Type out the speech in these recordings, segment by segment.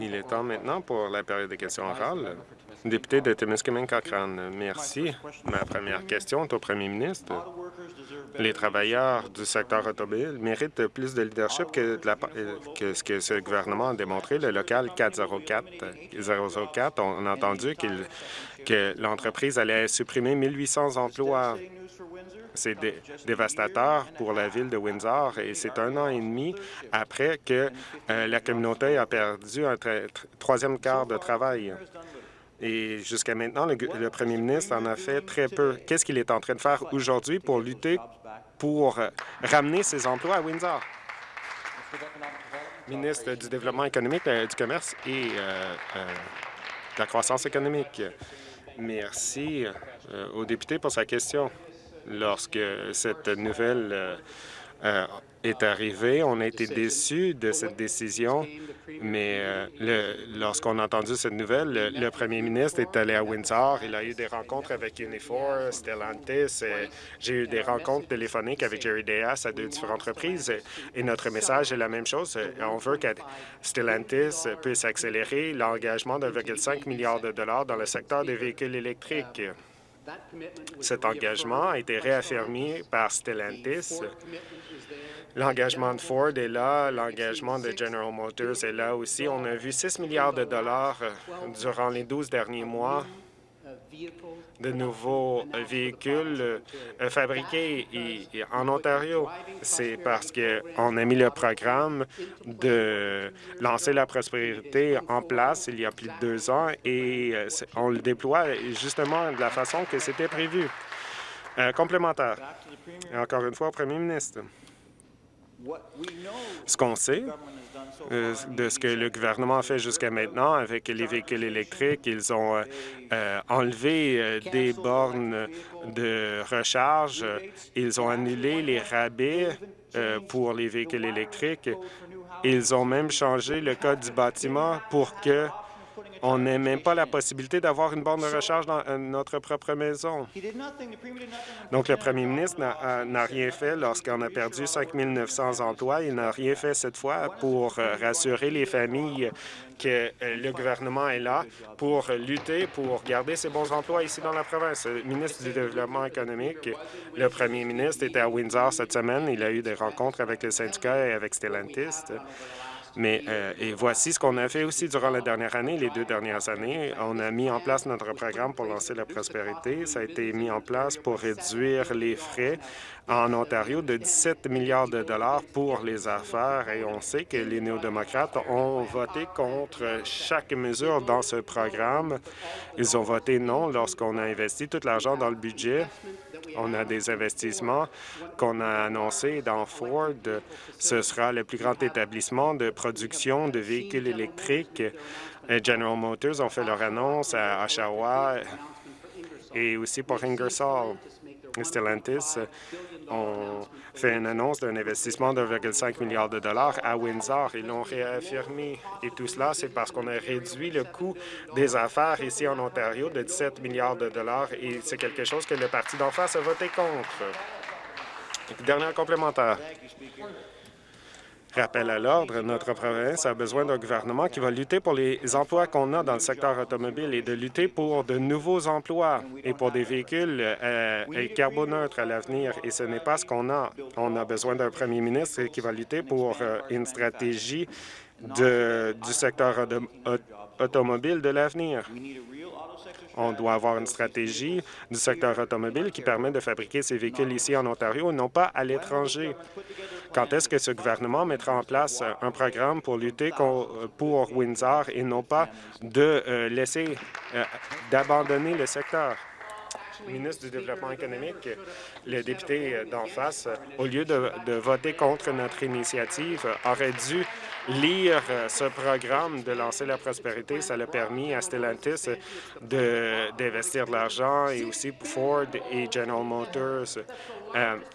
Il est temps maintenant pour la période de questions orales. Député de Timiskaming Cochrane, merci. Ma première question est au premier ministre. Les travailleurs du secteur automobile méritent plus de leadership que, que ce que ce gouvernement a démontré. Le local 404, 004, on a entendu que l'entreprise allait supprimer 1800 emplois. C'est dévastateur pour la ville de Windsor et c'est un an et demi après que euh, la communauté a perdu un troisième quart de travail. Et jusqu'à maintenant, le, premier ministre en a fait très peu. Qu'est-ce qu'il est en train de faire aujourd'hui pour lutter pour euh, ramener ces emplois à Windsor? Ministre du Développement économique, euh, du commerce et de la croissance économique. Merci au député pour sa question lorsque cette nouvelle euh, euh, est arrivée. On a été déçus de cette décision, mais euh, lorsqu'on a entendu cette nouvelle, le, premier ministre est allé à Windsor. Il a eu des rencontres avec Unifor, Stellantis. J'ai eu des rencontres téléphoniques avec Jerry Deas à deux différentes reprises. Et notre message est la même chose. On veut que Stellantis puisse accélérer l'engagement de 1,5 milliard de dollars dans le secteur des véhicules électriques. Cet engagement a été réaffirmé par Stellantis. L'engagement de Ford est là, l'engagement de General Motors est là aussi. On a vu 6 milliards de dollars euh, durant les 12 derniers mois de nouveaux véhicules euh, fabriqués en Ontario. C'est parce qu'on a mis le programme de lancer la prospérité en place il y a plus de deux ans et euh, on le déploie justement de la façon que c'était prévu. Euh, complémentaire. encore une fois, au premier ministre. Ce qu'on sait, euh, de ce que le gouvernement fait jusqu'à maintenant avec les véhicules électriques. Ils ont euh, euh, enlevé des bornes de recharge. Ils ont annulé les rabais pour les véhicules électriques. Ils ont même changé le code du bâtiment pour que on n'a même pas la possibilité d'avoir une borne de recharge dans euh, notre propre maison. Donc, le premier ministre n'a rien fait lorsqu'on a perdu 5 900 emplois. Il n'a rien fait cette fois pour euh, rassurer les familles que euh, le gouvernement est là pour lutter, pour garder ces bons emplois ici dans la province. Le ministre du Développement économique, le premier ministre, était à Windsor cette semaine. Il a eu des rencontres avec le syndicat et avec Stellantis. Mais euh, et voici ce qu'on a fait aussi durant la dernière année, les deux dernières années. On a mis en place notre programme pour lancer la prospérité. Ça a été mis en place pour réduire les frais en Ontario de 17 milliards de dollars pour les affaires et on sait que les néo-démocrates ont voté contre chaque mesure dans ce programme. Ils ont voté non lorsqu'on a investi tout l'argent dans le budget on a des investissements qu'on a annoncés dans Ford. Ce sera le plus grand établissement de production de véhicules électriques. General Motors ont fait leur annonce à Oshawa et aussi pour Ingersoll. Stellantis ont fait une annonce d'un investissement de 1,5 milliard de dollars à Windsor. Ils l'ont réaffirmé. Et tout cela, c'est parce qu'on a réduit le coût des affaires ici en Ontario de 17 milliards de dollars et c'est quelque chose que le parti d'en face a voté contre. Dernier complémentaire. Rappel à l'ordre, notre province a besoin d'un gouvernement qui va lutter pour les emplois qu'on a dans le secteur automobile et de lutter pour de nouveaux emplois et pour des véhicules euh, carboneutres à l'avenir. Et ce n'est pas ce qu'on a. On a besoin d'un premier ministre qui va lutter pour euh, une stratégie du secteur automobile de l'avenir. On doit avoir une stratégie du secteur automobile qui permet de fabriquer ces véhicules ici en Ontario non pas à l'étranger. Quand est-ce que ce gouvernement mettra en place un programme pour lutter pour Windsor et non pas de euh, laisser, euh, d'abandonner le secteur? ministre du Développement économique, le député d'en face, au lieu de, voter contre notre initiative, aurait dû lire ce programme de lancer la prospérité. Ça l'a permis à Stellantis d'investir de, l'argent et aussi Ford et General Motors.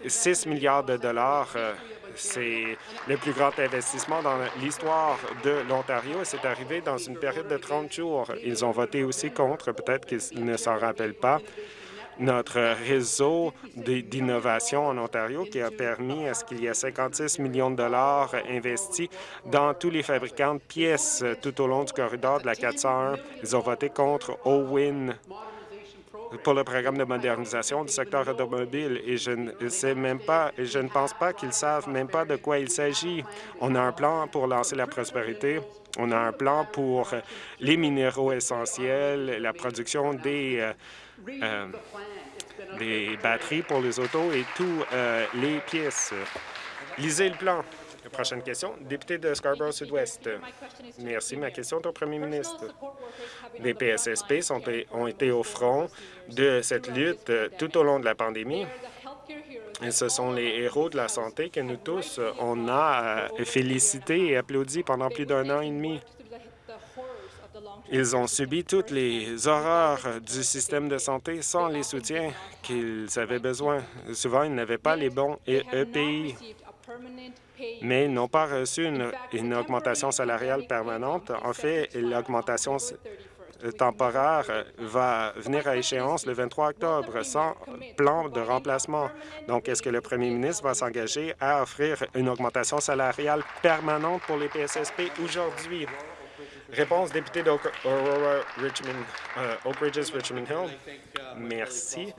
6 euh, milliards de dollars euh, c'est le plus grand investissement dans l'histoire de l'Ontario et c'est arrivé dans une période de 30 jours. Ils ont voté aussi contre, peut-être qu'ils ne s'en rappellent pas, notre réseau d'innovation en Ontario qui a permis à ce qu'il y ait 56 millions de dollars investis dans tous les fabricants de pièces tout au long du corridor de la 401. Ils ont voté contre OWIN pour le programme de modernisation du secteur automobile et je ne sais même pas, je ne pense pas qu'ils savent même pas de quoi il s'agit. On a un plan pour lancer la prospérité. On a un plan pour les minéraux essentiels, la production des, euh, euh, des batteries pour les autos et toutes euh, les pièces. Lisez le plan. Prochaine question, député de Scarborough Sud-Ouest. Merci. Ma question est au premier ministre. Les PSSP sont, ont été au front de cette lutte euh, tout au long de la pandémie. Et ce sont les héros de la santé que nous tous, on a euh, félicité et applaudi pendant plus d'un an et demi. Ils ont subi toutes les horreurs du système de santé sans les soutiens qu'ils avaient besoin. Souvent, ils n'avaient pas les bons EPI mais n'ont pas reçu une, augmentation salariale permanente. En fait, l'augmentation temporaire va venir à échéance le 23 octobre sans plan de remplacement. Donc, est-ce que le premier ministre va s'engager à offrir une augmentation salariale permanente pour les PSSP aujourd'hui? Réponse, député d'Oak Richmond, euh, Oak Ridges, Richmond Hill. Merci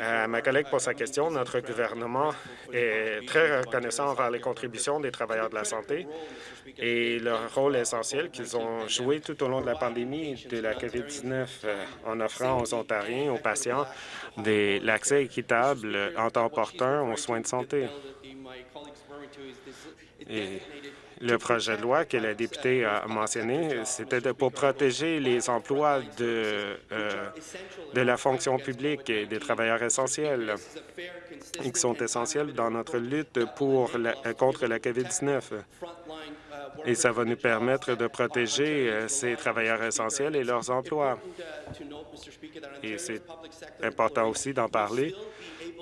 à ma collègue pour sa question. Notre gouvernement est très reconnaissant envers les contributions des travailleurs de la santé et leur rôle essentiel qu'ils ont joué tout au long de la pandémie de la COVID-19 euh, en offrant aux Ontariens, aux patients, l'accès équitable en temps opportun aux soins de santé. Le projet de loi que la députée a mentionné, c'était pour protéger les emplois de, euh, de la fonction publique et des travailleurs essentiels qui sont essentiels dans notre lutte contre la COVID-19. Et ça va nous permettre de protéger euh, ces travailleurs essentiels et leurs emplois. Et c'est important aussi d'en parler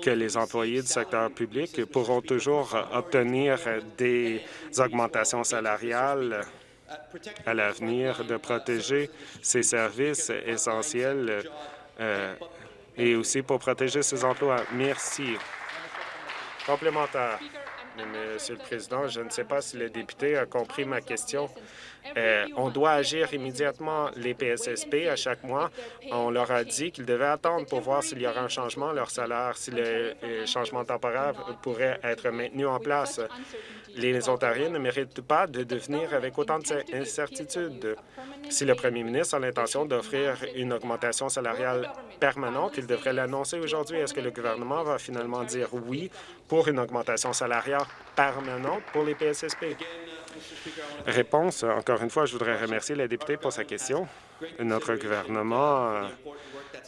que les employés du secteur public pourront toujours obtenir des augmentations salariales à l'avenir, de protéger ces services essentiels euh, et aussi pour protéger ces emplois. Merci. Complémentaire. Monsieur le Président, je ne sais pas si le député a compris ma question. Euh, on doit agir immédiatement. Les PSSP, à chaque mois, on leur a dit qu'ils devaient attendre pour voir s'il y aura un changement leur salaire, si le euh, changement temporaire pourrait être maintenu en place. Les Ontariens ne méritent pas de devenir avec autant d'incertitudes. Si le premier ministre a l'intention d'offrir une augmentation salariale permanente, il devrait l'annoncer aujourd'hui. Est-ce que le gouvernement va finalement dire oui pour une augmentation salariale permanente pour les PSSP? Réponse. Encore une fois, je voudrais remercier la députée pour sa question. Notre gouvernement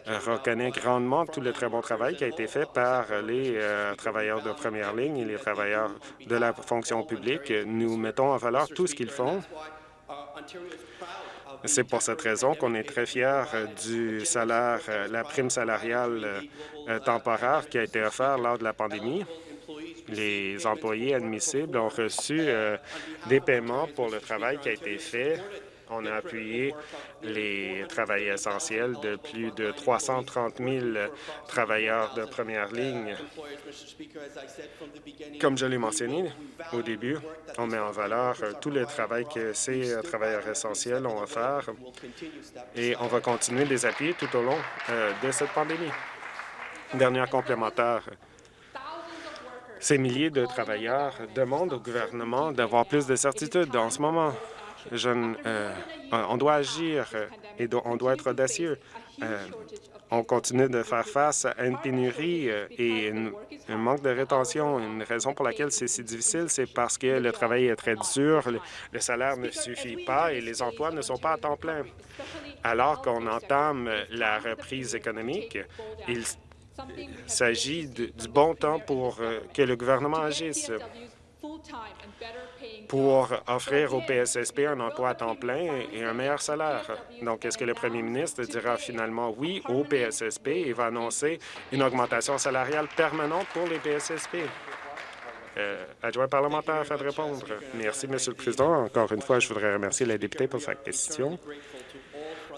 euh, reconnaît grandement tout le très bon travail qui a été fait par les euh, travailleurs de première ligne et les travailleurs de la fonction publique. Nous mettons en valeur tout ce qu'ils font. C'est pour cette raison qu'on est très fiers du salaire, la prime salariale euh, temporaire qui a été offerte lors de la pandémie les employés admissibles ont reçu euh, des paiements pour le travail qui a été fait. On a appuyé les travailleurs essentiels de plus de 330 000 travailleurs de première ligne. Comme je l'ai mentionné au début, on met en valeur tout le travail que ces travailleurs essentiels ont offert et on va continuer de les appuyer tout au long euh, de cette pandémie. Dernière complémentaire. Ces milliers de travailleurs demandent au gouvernement d'avoir plus de certitude en ce moment. Euh, on doit agir et on doit être audacieux. Euh, on continue de faire face à une pénurie euh, et un manque de rétention. Une raison pour laquelle c'est si difficile, c'est parce que le travail est très dur, le, salaire ne suffit pas et les emplois ne sont pas à temps plein. Alors qu'on entame la reprise économique, il il s'agit du bon temps pour euh, que le gouvernement agisse pour offrir au PSSP un emploi à temps plein et un meilleur salaire. Donc, est-ce que le premier ministre dira finalement oui au PSSP et va annoncer une augmentation salariale permanente pour les PSSP? Euh, adjoint parlementaire afin de répondre. Merci, Monsieur le Président. Encore une fois, je voudrais remercier la députée pour sa question.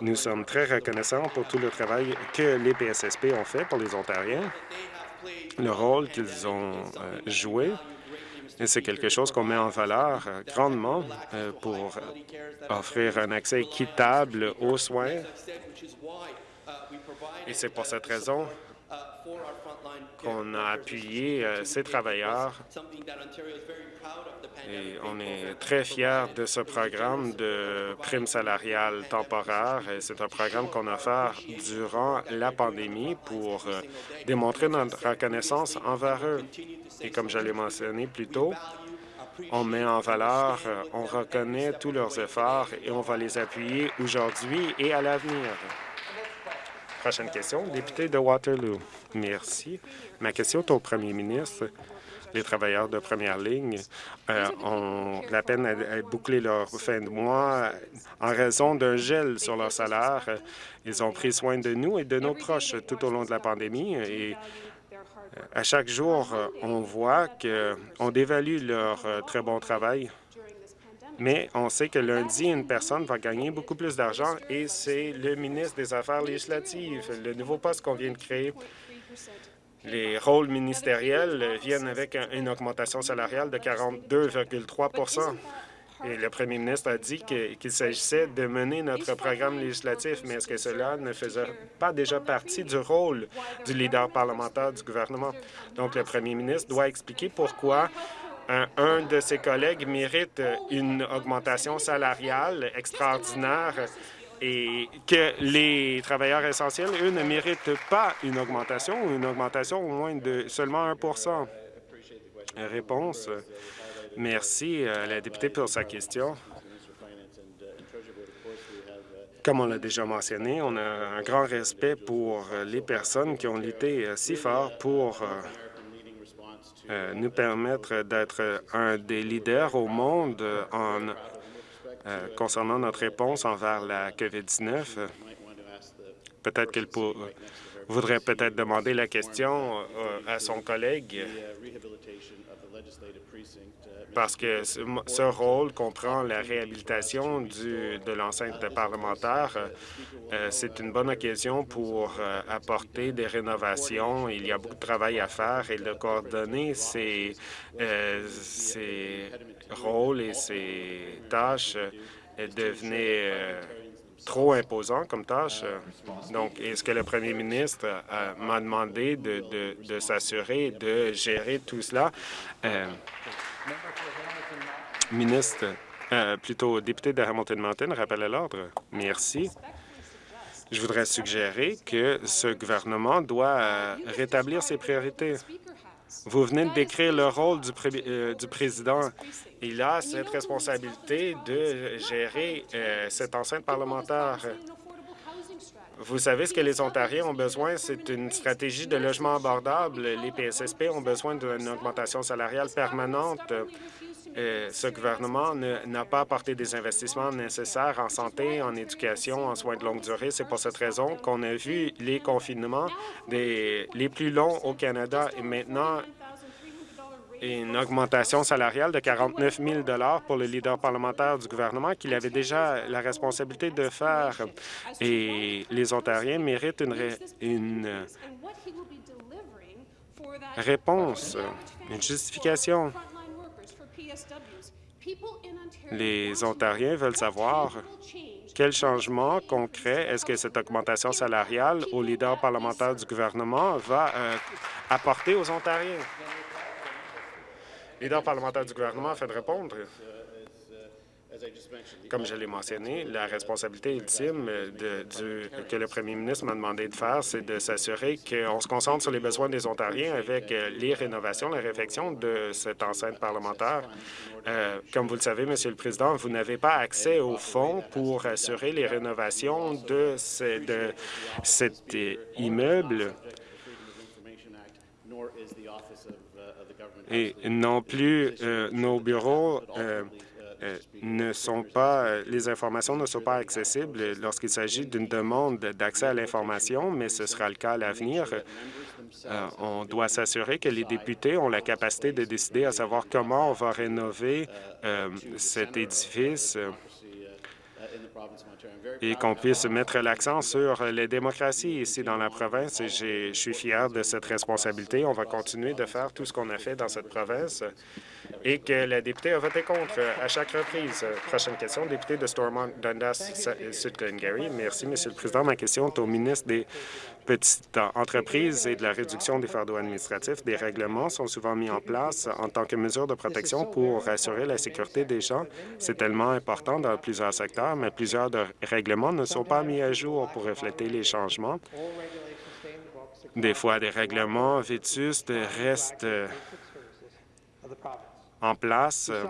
Nous sommes très reconnaissants pour tout le travail que les PSSP ont fait pour les Ontariens, le rôle qu'ils ont euh, joué c'est quelque chose qu'on met en valeur euh, grandement euh, pour offrir un accès équitable aux soins. Et c'est pour cette raison qu'on a appuyé euh, ces travailleurs et on est très fiers de ce programme de prime salariale temporaire. C'est un programme qu'on a fait durant la pandémie pour démontrer notre reconnaissance envers eux. Et comme je l'ai mentionné plus tôt, on met en valeur, euh, on reconnaît tous leurs efforts et on va les appuyer aujourd'hui et à l'avenir. Prochaine question, député de Waterloo. Merci. Ma question est au premier ministre. Les travailleurs de première ligne euh, ont la peine à, boucler leur fin de mois en raison d'un gel sur leur salaire. Ils ont pris soin de nous et de nos proches tout au long de la pandémie et à chaque jour, euh, on voit qu'on dévalue leur euh, très bon travail, mais on sait que lundi, une personne va gagner beaucoup plus d'argent et c'est le ministre des Affaires législatives, le nouveau poste qu'on vient de créer. Les rôles ministériels viennent avec une augmentation salariale de 42,3% et le premier ministre a dit qu'il s'agissait de mener notre programme législatif, mais est-ce que cela ne faisait pas déjà partie du rôle du leader parlementaire du gouvernement? Donc, le premier ministre doit expliquer pourquoi un, de ses collègues mérite une augmentation salariale extraordinaire et que les travailleurs essentiels, eux, ne méritent pas une augmentation ou une augmentation au moins de seulement 1% Réponse. Merci à la députée pour sa question. Comme on l'a déjà mentionné, on a un grand respect pour les personnes qui ont lutté si fort pour euh, euh, nous permettre d'être un des leaders au monde en euh, concernant notre réponse envers la COVID-19. Peut-être qu'elle voudrait peut-être demander la question à son collègue parce que ce, rôle comprend la réhabilitation de l'enceinte parlementaire. Euh, c'est une bonne occasion pour euh, apporter des rénovations. Il y a beaucoup de travail à faire et de coordonner ces, euh, rôles et ces tâches devenait trop imposant comme tâche. Donc, est-ce que le premier ministre m'a demandé de, de, de s'assurer de gérer tout cela? Ministre, euh, plutôt député de Hamilton Mountain, rappel à l'ordre. Merci. Je voudrais suggérer que ce gouvernement doit euh, rétablir ses priorités. Vous venez de décrire le rôle du, euh, du président. Il a cette responsabilité de gérer cette enceinte parlementaire. Vous savez ce que les Ontariens ont besoin, c'est une stratégie de logement abordable. Les PSSP ont besoin d'une augmentation salariale permanente. Euh, ce gouvernement n'a pas apporté des investissements nécessaires en santé, en éducation, en soins de longue durée. C'est pour cette raison qu'on a vu les confinements des, les plus longs au Canada et maintenant une augmentation salariale de 49 000 pour le leader parlementaire du gouvernement qu'il avait déjà la responsabilité de faire. Et les Ontariens méritent une, une réponse, une justification. Les Ontariens veulent savoir quel changement concret est-ce que cette augmentation salariale au leader parlementaire du gouvernement va euh, apporter aux Ontariens? Le leader parlementaire du gouvernement a fait de répondre. Comme je l'ai mentionné, la responsabilité ultime que le premier ministre m'a demandé de faire, c'est de s'assurer qu'on se concentre sur les besoins des Ontariens avec euh, les rénovations, la réflexion de cette enceinte parlementaire. Euh, comme vous le savez, Monsieur le Président, vous n'avez pas accès aux fonds pour assurer les rénovations de cet immeuble et non plus euh, nos bureaux euh, ne sont pas, euh, les informations ne sont pas accessibles lorsqu'il s'agit d'une demande d'accès à l'information, mais ce sera le cas à l'avenir. Euh, on doit s'assurer que les députés ont la capacité de décider à savoir comment on va rénover cet édifice. Et qu'on puisse mettre l'accent sur les démocraties ici dans la province. Je suis fier de cette responsabilité. On va continuer de faire tout ce qu'on a fait dans cette province et que la députée a voté contre à chaque reprise. Prochaine question, député de Stormont, Dundas, Sud Glengarry. Merci, Monsieur le Président. Ma question est au ministre des petites entreprises et de la réduction des fardeaux administratifs. Des règlements sont souvent mis en place en tant que mesure de protection pour assurer la sécurité des gens. C'est tellement important dans plusieurs secteurs, mais plusieurs de règlements ne sont pas mis à jour pour refléter les changements. Des fois, des règlements vétustes restent en place euh,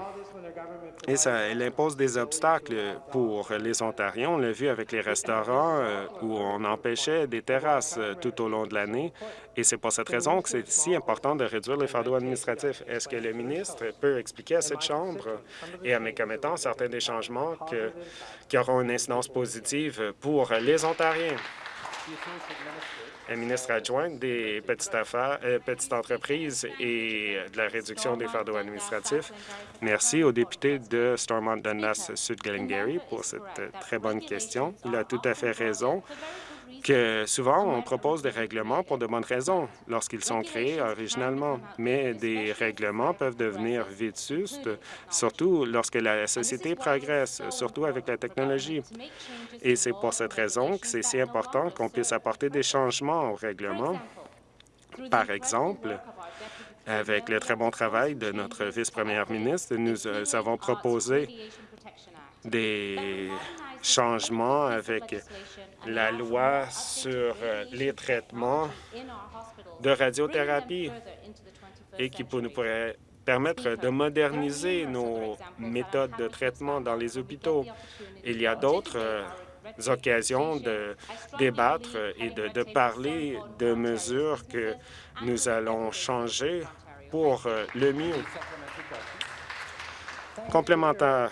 et ça, elle impose des obstacles pour les Ontariens. On l'a vu avec les restaurants euh, où on empêchait des terrasses euh, tout au long de l'année et c'est pour cette raison que c'est si important de réduire les fardeaux administratifs. Est-ce que le ministre peut expliquer à cette Chambre et à mes commettants certains des changements qui auront une incidence positive pour les Ontariens? Ministre adjoint des petites affaires, euh, petites entreprises et de la réduction des fardeaux administratifs. Merci au député de Stormont Dundas Sud Glengarry pour cette euh, très bonne question. Il a tout à fait raison que souvent on propose des règlements pour de bonnes raisons lorsqu'ils sont créés originalement, mais des règlements peuvent devenir vétustes, surtout lorsque la société progresse, surtout avec la technologie. Et c'est pour cette raison que c'est si important qu'on puisse apporter des changements aux règlements. Par exemple, avec le très bon travail de notre vice-première ministre, nous euh, avons proposé des changements avec la loi sur euh, les traitements de radiothérapie et qui nous pourrait permettre de moderniser nos méthodes de traitement dans les hôpitaux. Il y a d'autres euh, occasions de débattre et de, de, parler de mesures que nous allons changer pour euh, le mieux. Complémentaire.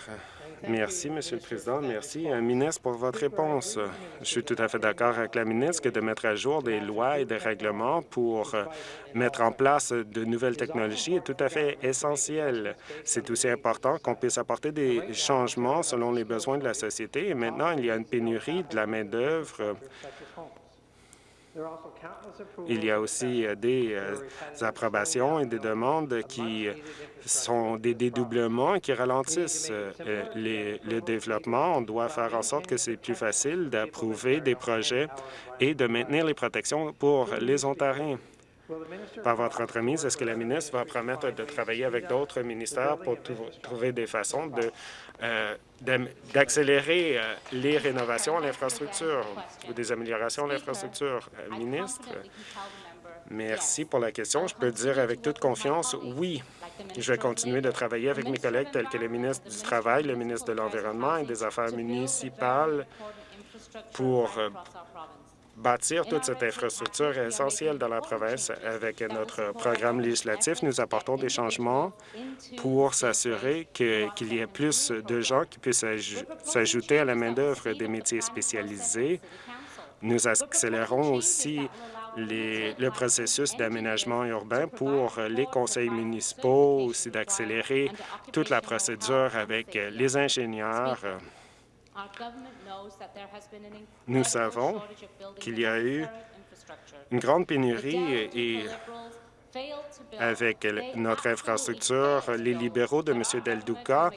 Merci, Monsieur le Président. Merci, euh, ministre, pour votre réponse. Je suis tout à fait d'accord avec la ministre que de mettre à jour des lois et des règlements pour euh, mettre en place de nouvelles technologies est tout à fait essentiel. C'est aussi important qu'on puisse apporter des changements selon les besoins de la société. Et maintenant, il y a une pénurie de la main-d'œuvre il y a aussi euh, des euh, approbations et des demandes qui sont des dédoublements qui ralentissent euh, le développement. On doit faire en sorte que c'est plus facile d'approuver des projets et de maintenir les protections pour les Ontariens. Par votre entremise, est-ce que la ministre va promettre de travailler avec d'autres ministères pour trouver des façons euh, d'accélérer euh, les rénovations à l'infrastructure ou des améliorations à l'infrastructure? Euh, ministre, merci pour la question. Je peux dire avec toute confiance, oui, je vais continuer de travailler avec mes collègues tels que le ministre du Travail, le ministre de l'Environnement et des Affaires municipales pour bâtir toute cette infrastructure essentielle dans la province. Avec notre programme législatif, nous apportons des changements pour s'assurer qu'il y ait plus de gens qui puissent s'ajouter à la main-d'œuvre des métiers spécialisés. Nous accélérons aussi le processus d'aménagement urbain pour les conseils municipaux, aussi d'accélérer toute la procédure avec les ingénieurs, nous savons qu'il y a eu une grande pénurie et avec notre infrastructure, les libéraux de M. Del Duca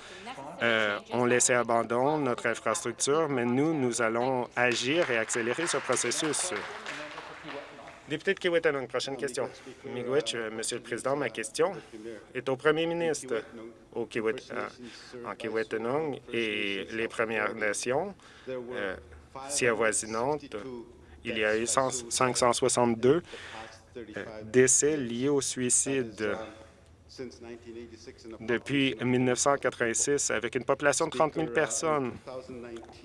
euh, ont laissé abandon notre infrastructure, mais nous, nous allons agir et accélérer ce processus. Député de Kiwetanong, prochaine question. Miigwech, euh, Monsieur le Président, ma question est au Premier ministre. Au Kiwet, euh, en Kiwetanong et les Premières Nations euh, si avoisinantes, il y a eu 562 décès liés au suicide depuis 1986, avec une population de 30 000 personnes.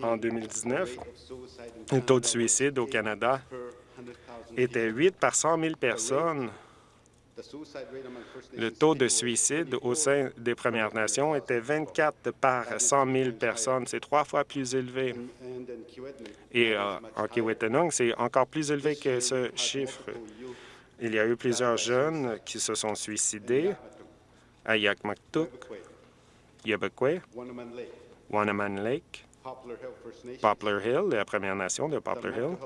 En 2019, le taux de suicide au Canada était 8 par 100 000 personnes. Le taux de suicide au sein des Premières Nations était 24 par 100 000 personnes. C'est trois fois plus élevé. Et euh, en Kiwetanong, c'est encore plus élevé que ce chiffre. Il y a eu plusieurs jeunes qui se sont suicidés à Yakmaktuk, Yabakwe, Wanaman Lake, Poplar Hill, la Première Nation de Poplar Hill,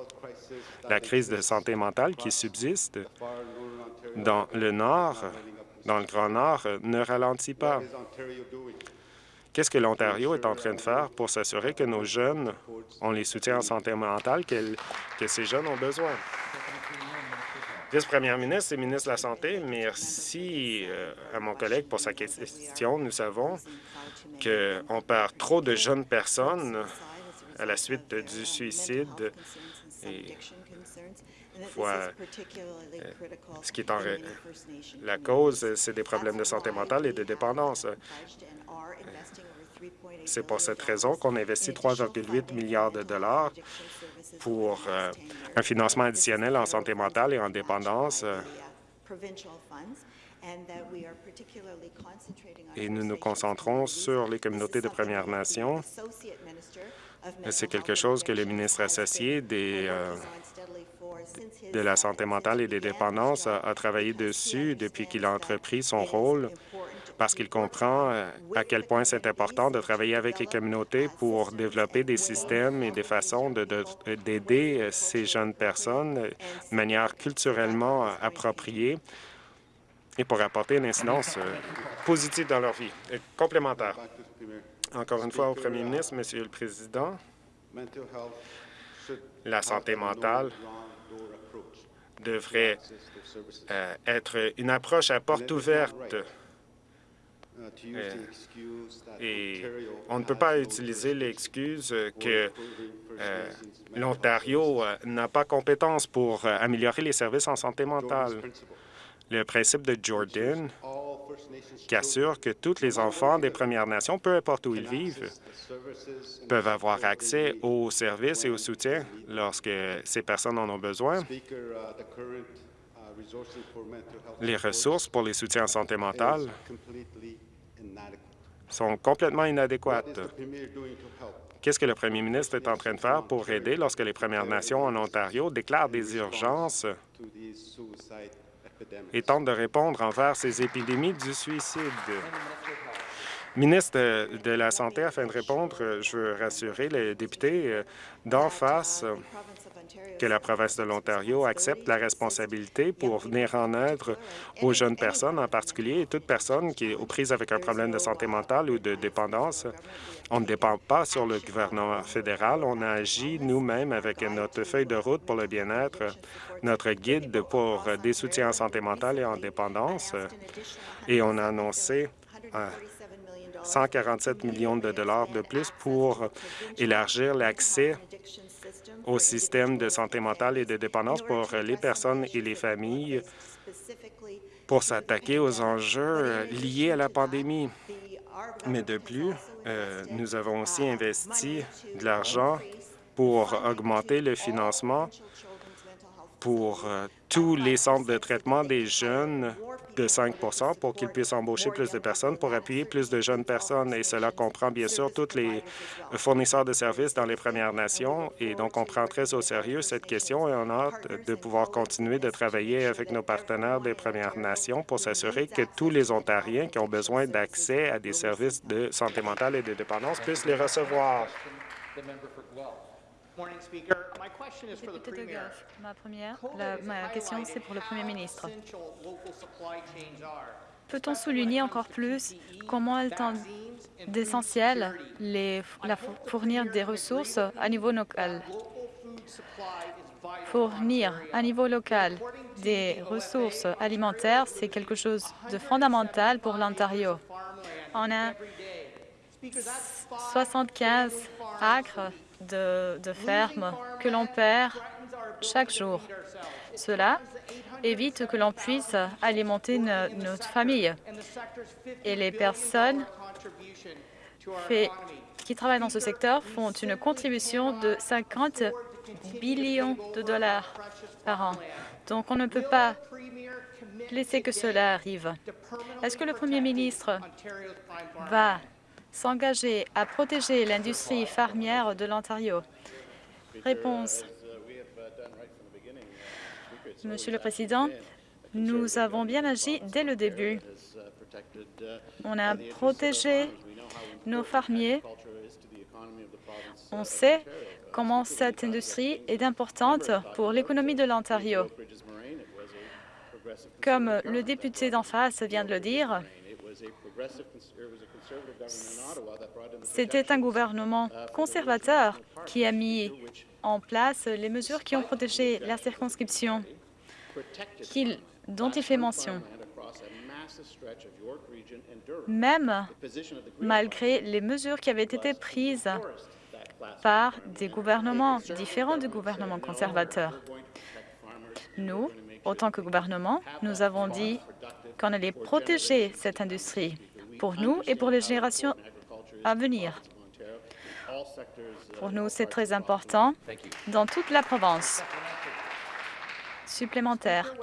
la crise de santé mentale qui subsiste dans le Nord, dans le Grand Nord, ne ralentit pas. Qu'est-ce que l'Ontario est en train de faire pour s'assurer que nos jeunes ont les soutiens en santé mentale que, que ces jeunes ont besoin? Vice-première ministre et ministre de la Santé, merci euh, à mon collègue pour sa question. Nous savons qu'on perd trop de jeunes personnes à la suite du suicide et euh, ce qui est en la cause, c'est des problèmes de santé mentale et de dépendance. C'est pour cette raison qu'on investit 3,8 milliards de dollars pour euh, un financement additionnel en santé mentale et en dépendance. Et nous nous concentrons sur les communautés de Premières Nations. C'est quelque chose que le ministre associé euh, de la santé mentale et des dépendances a travaillé dessus depuis qu'il a entrepris son rôle parce qu'il comprend euh, à quel point c'est important de travailler avec les communautés pour développer des systèmes et des façons d'aider euh, ces jeunes personnes de manière culturellement appropriée et pour apporter une incidence euh, positive dans leur vie. complémentaire. Encore une fois au premier ministre, Monsieur le Président, la santé mentale devrait être une approche à porte ouverte et on ne peut pas utiliser l'excuse que euh, l'Ontario euh, n'a pas compétence pour euh, améliorer les services en santé mentale. Le principe de Jordan qui assure que tous les enfants des Premières Nations, peu importe où ils vivent, peuvent avoir accès aux services et au soutien lorsque ces personnes en ont besoin. Les ressources pour les soutiens en santé mentale sont complètement inadéquates. Qu'est-ce que le premier ministre est en train de faire pour aider lorsque les Premières Nations en Ontario déclarent des urgences et tentent de répondre envers ces épidémies du suicide? Ministre de la Santé, afin de répondre, je veux rassurer les députés d'en face que la province de l'Ontario accepte la responsabilité pour venir en aide aux jeunes personnes, en particulier et toute personne qui est aux prises avec un problème de santé mentale ou de dépendance. On ne dépend pas sur le gouvernement fédéral. On a agi nous-mêmes avec notre feuille de route pour le bien-être, notre guide pour des soutiens en santé mentale et en dépendance, et on a annoncé 147 millions de dollars de plus pour élargir l'accès au système de santé mentale et de dépendance pour les personnes et les familles pour s'attaquer aux enjeux liés à la pandémie. Mais de plus, euh, nous avons aussi investi de l'argent pour augmenter le financement pour euh, tous les centres de traitement des jeunes de 5% pour qu'ils puissent embaucher plus de personnes, pour appuyer plus de jeunes personnes. Et cela comprend bien sûr tous les fournisseurs de services dans les Premières Nations. Et donc, on prend très au sérieux cette question et on a hâte de pouvoir continuer de travailler avec nos partenaires des Premières Nations pour s'assurer que tous les Ontariens qui ont besoin d'accès à des services de santé mentale et de dépendance puissent les recevoir. Ma première, ma question, c'est pour le Premier ministre. Peut-on souligner encore plus comment il est d'essentiel fournir des ressources à niveau local? Fournir à niveau local des ressources alimentaires, c'est quelque chose de fondamental pour l'Ontario. On a 75 acres de, fermes que l'on perd chaque jour. Cela évite que l'on puisse alimenter notre famille. Et les personnes qui travaillent dans ce secteur font une contribution de 50 billions de dollars par an. Donc, on ne peut pas laisser que cela arrive. Est-ce que le Premier ministre va s'engager à protéger l'industrie fermière de l'Ontario Réponse. Monsieur le Président, nous avons bien agi dès le début. On a protégé nos fermiers. On sait comment cette industrie est importante pour l'économie de l'Ontario. Comme le député d'en face vient de le dire, c'était un gouvernement conservateur qui a mis en place les mesures qui ont protégé la circonscription dont il fait mention. Même malgré les mesures qui avaient été prises par des gouvernements différents du gouvernement conservateur. Nous, autant que gouvernement, nous avons dit qu'on allait protéger cette industrie pour nous et pour les générations à venir. Pour nous, c'est très important dans toute la province. Supplémentaire.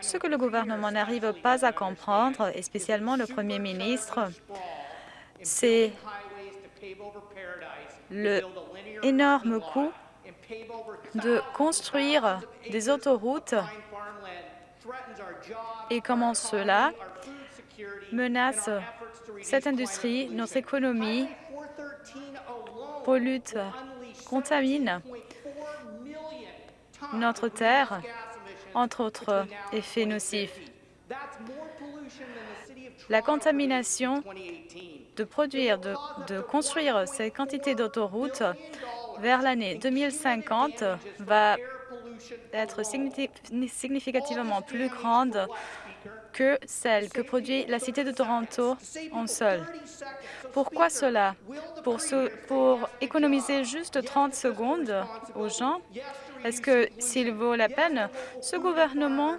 Ce que le gouvernement n'arrive pas à comprendre, et spécialement le premier ministre, c'est le énorme coût de construire des autoroutes et comment cela menace cette industrie, notre économie, pollue, contamine notre terre, entre autres effets nocifs. La contamination de produire, de, de construire ces quantités d'autoroutes vers l'année 2050 va être significativement plus grande que celle que produit la Cité de Toronto en sol. Pourquoi cela? Pour, pour économiser juste 30 secondes aux gens? Est-ce que s'il vaut la peine, ce gouvernement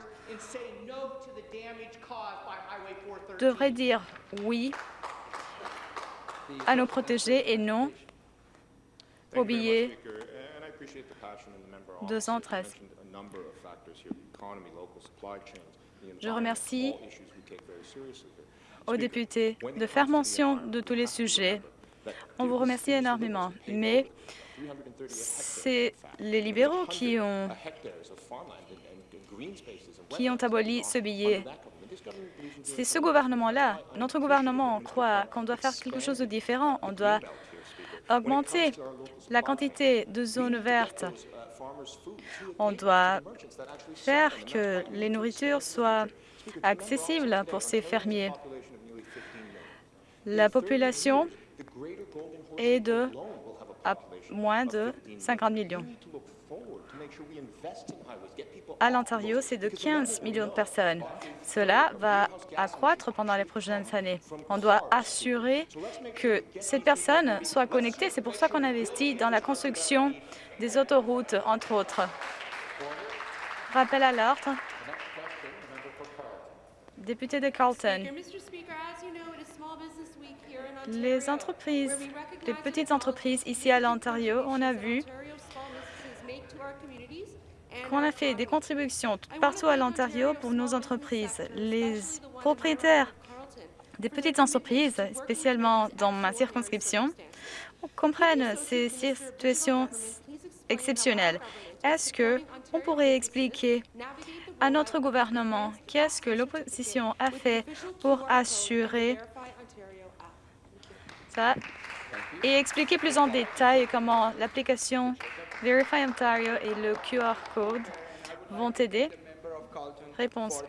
devrait dire oui à nos protégés et non au billet 213. Je remercie aux députés de faire mention de tous les sujets. On vous remercie énormément, mais c'est les libéraux qui ont, qui ont aboli ce billet. C'est ce gouvernement-là. Notre gouvernement croit qu'on doit faire quelque chose de différent. On doit augmenter la quantité de zones vertes. On doit faire que les nourritures soient accessibles pour ces fermiers. La population est de à moins de 50 millions. À l'Ontario, c'est de 15 millions de personnes. Cela va accroître pendant les prochaines années. On doit assurer que ces personnes soient connectées. C'est pour ça qu'on investit dans la construction des autoroutes, entre autres. Rappel à l'ordre. Député de Carlton. Les entreprises, les petites entreprises ici à l'Ontario, on a vu qu'on a fait des contributions partout à l'Ontario pour nos entreprises. Les propriétaires des petites entreprises, spécialement dans ma circonscription, comprennent ces situations exceptionnelles. Est-ce que on pourrait expliquer à notre gouvernement qu'est-ce que l'opposition a fait pour assurer ça et expliquer plus en détail comment l'application Verify Ontario et le QR code vont aider. Réponse.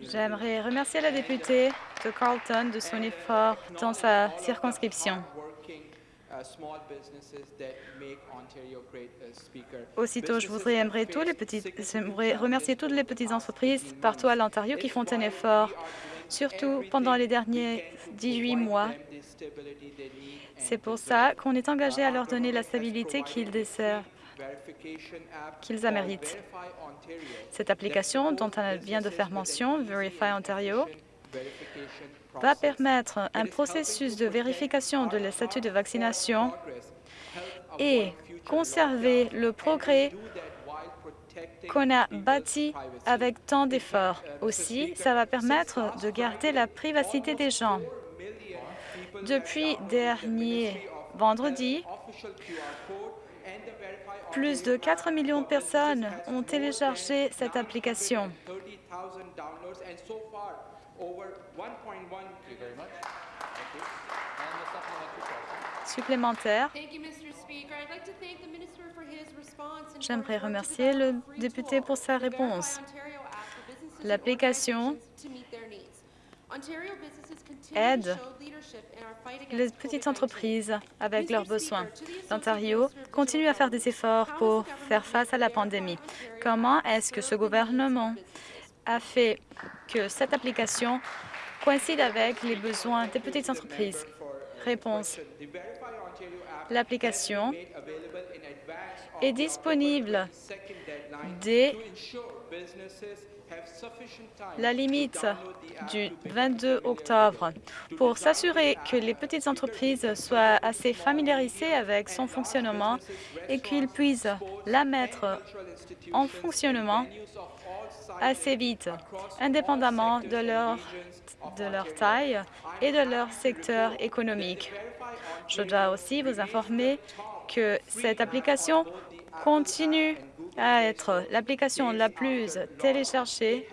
J'aimerais remercier la députée de Carlton de son effort dans sa circonscription. Aussitôt, je voudrais tous les remercier toutes les petites entreprises partout à l'Ontario qui font un effort, surtout pendant les derniers 18 mois. C'est pour ça qu'on est engagé à leur donner la stabilité qu'ils desservent qu'ils méritent. Cette application dont on vient de faire mention, Verify Ontario, va permettre un processus de vérification de la statut de vaccination et conserver le progrès qu'on a bâti avec tant d'efforts. Aussi, ça va permettre de garder la privacité des gens. Depuis dernier vendredi, plus de 4 millions de personnes ont téléchargé cette application. supplémentaire. J'aimerais remercier le député pour sa réponse. L'application aide les petites entreprises avec leurs besoins. L'Ontario continue à faire des efforts pour faire face à la pandémie. Comment est-ce que ce gouvernement a fait que cette application coïncide avec les besoins des petites entreprises? Réponse. L'application est disponible dès la limite du 22 octobre. pour s'assurer que les petites entreprises soient assez familiarisées avec son fonctionnement et qu'ils puissent la mettre en fonctionnement assez vite, indépendamment de leur, de leur taille et de leur secteur économique. Je dois aussi vous informer que cette application continue à être l'application la plus téléchargée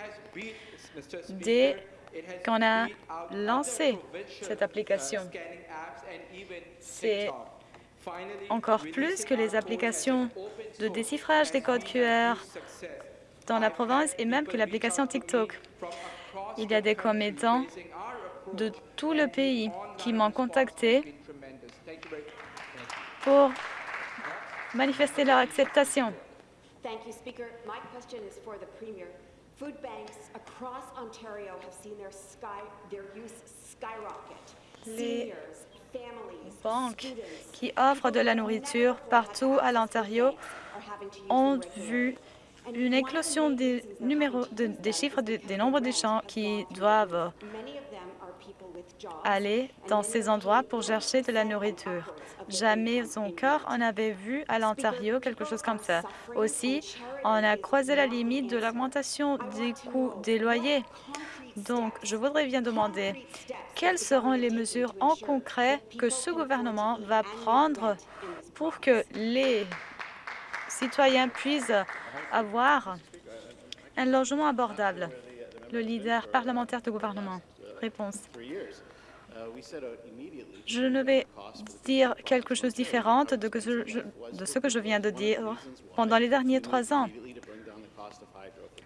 dès qu'on a lancé cette application. C'est encore plus que les applications de déchiffrage des codes QR dans la province et même que l'application TikTok. Il y a des commettants de tout le pays qui m'ont contacté pour manifester leur acceptation. Thank you, Speaker. My question is for the Premier. Food banks across Ontario have seen their, sky, their use skyrocket. Les banques qui offrent de la nourriture partout à l'Ontario ont vu une éclosion des, numéros, de, des chiffres de, des nombres de gens qui doivent aller dans ces endroits pour chercher de la nourriture. Jamais encore on avait vu à l'Ontario quelque chose comme ça. Aussi, on a croisé la limite de l'augmentation des coûts des loyers. Donc, je voudrais bien demander quelles seront les mesures en concret que ce gouvernement va prendre pour que les citoyens puissent avoir un logement abordable? Le leader parlementaire du gouvernement. Réponse. Je ne vais dire quelque chose de différent de, ce que je viens de dire pendant les derniers trois ans.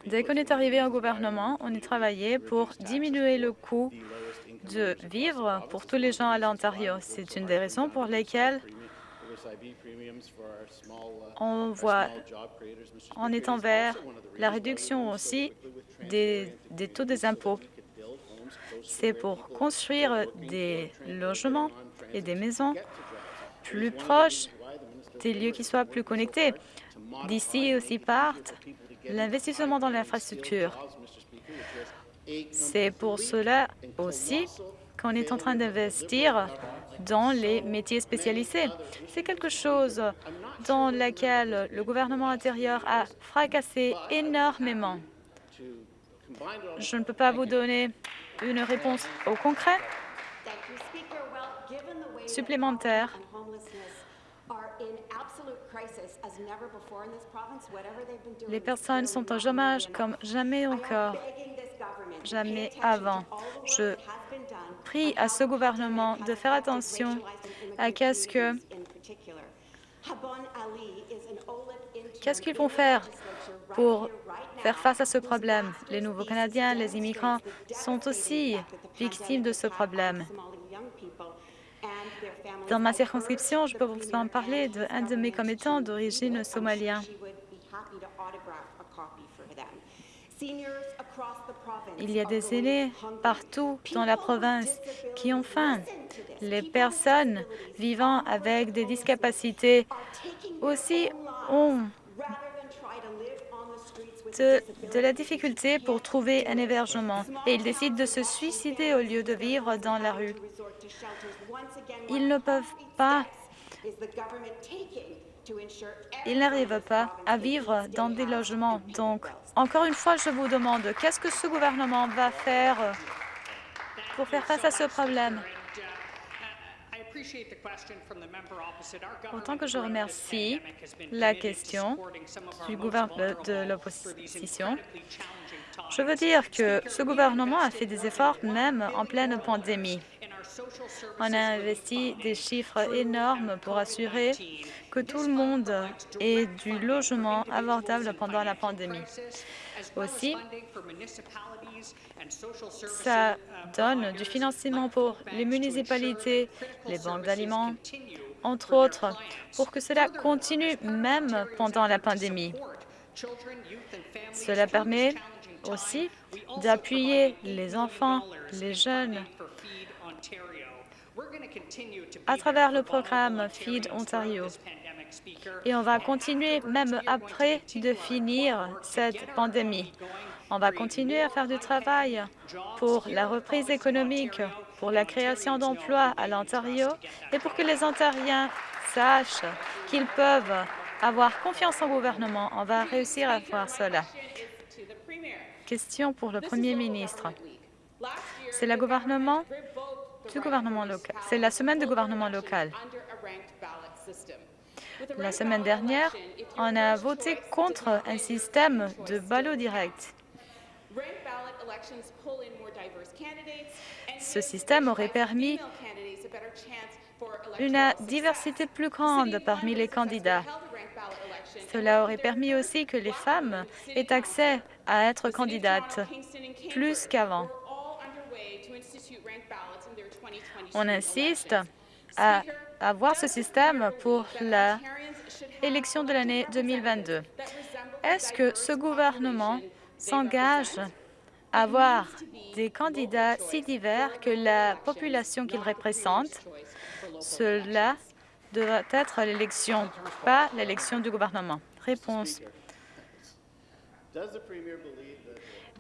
Dès qu'on est arrivé au gouvernement, on a travaillé pour diminuer le coût de vivre pour tous les gens à l'Ontario. C'est une des raisons pour lesquelles on voit, en étant vers la réduction aussi des taux des impôts c'est pour construire des logements et des maisons plus proches des lieux qui soient plus connectés. D'ici aussi partent l'investissement dans l'infrastructure. C'est pour cela aussi qu'on est en train d'investir dans les métiers spécialisés. C'est quelque chose dans lequel le gouvernement intérieur a fracassé énormément. Je ne peux pas vous donner une réponse au concret supplémentaire. Les personnes sont en chômage comme jamais encore, jamais avant. Je prie à ce gouvernement de faire attention à qu'est-ce que qu'est-ce qu'ils vont faire pour faire face à ce problème. Les nouveaux Canadiens, les immigrants sont aussi victimes de ce problème. Dans ma circonscription, je peux vous en parler d'un de mes commettants d'origine somalienne. Il y a des aînés partout dans la province qui ont faim. Les personnes vivant avec des discapacités aussi ont de, la difficulté pour trouver un hébergement et ils décident de se suicider au lieu de vivre dans la rue. Ils ne peuvent pas ils n'arrivent pas à vivre dans des logements. Donc, encore une fois, je vous demande, qu'est-ce que ce gouvernement va faire pour faire face à ce problème? Autant que je remercie la question du gouvernement de l'opposition, je veux dire que ce gouvernement a fait des efforts même en pleine pandémie. On a investi des chiffres énormes pour assurer que tout le monde ait du logement abordable pendant la pandémie. Aussi, ça donne du financement pour les municipalités, les banques d'aliments, entre autres, pour que cela continue même pendant la pandémie. Cela permet aussi d'appuyer les enfants, les jeunes, à travers le programme Feed Ontario. Et on va continuer même après de finir cette pandémie. On va continuer à faire du travail pour la reprise économique, pour la création d'emplois à l'Ontario et pour que les Ontariens sachent qu'ils peuvent avoir confiance au gouvernement. On va réussir à faire cela. Question pour le Premier ministre. C'est le gouvernement du gouvernement local. C'est la semaine du gouvernement local. La semaine dernière, on a voté contre un système de ballot direct. Ce système aurait permis une diversité plus grande parmi les candidats. Cela aurait permis aussi que les femmes aient accès à être candidates plus qu'avant. On insiste à avoir ce système pour l'élection de l'année 2022. Est-ce que ce gouvernement s'engage à avoir des candidats si divers que la population qu'il représente, cela devra être l'élection, pas l'élection du gouvernement. Réponse.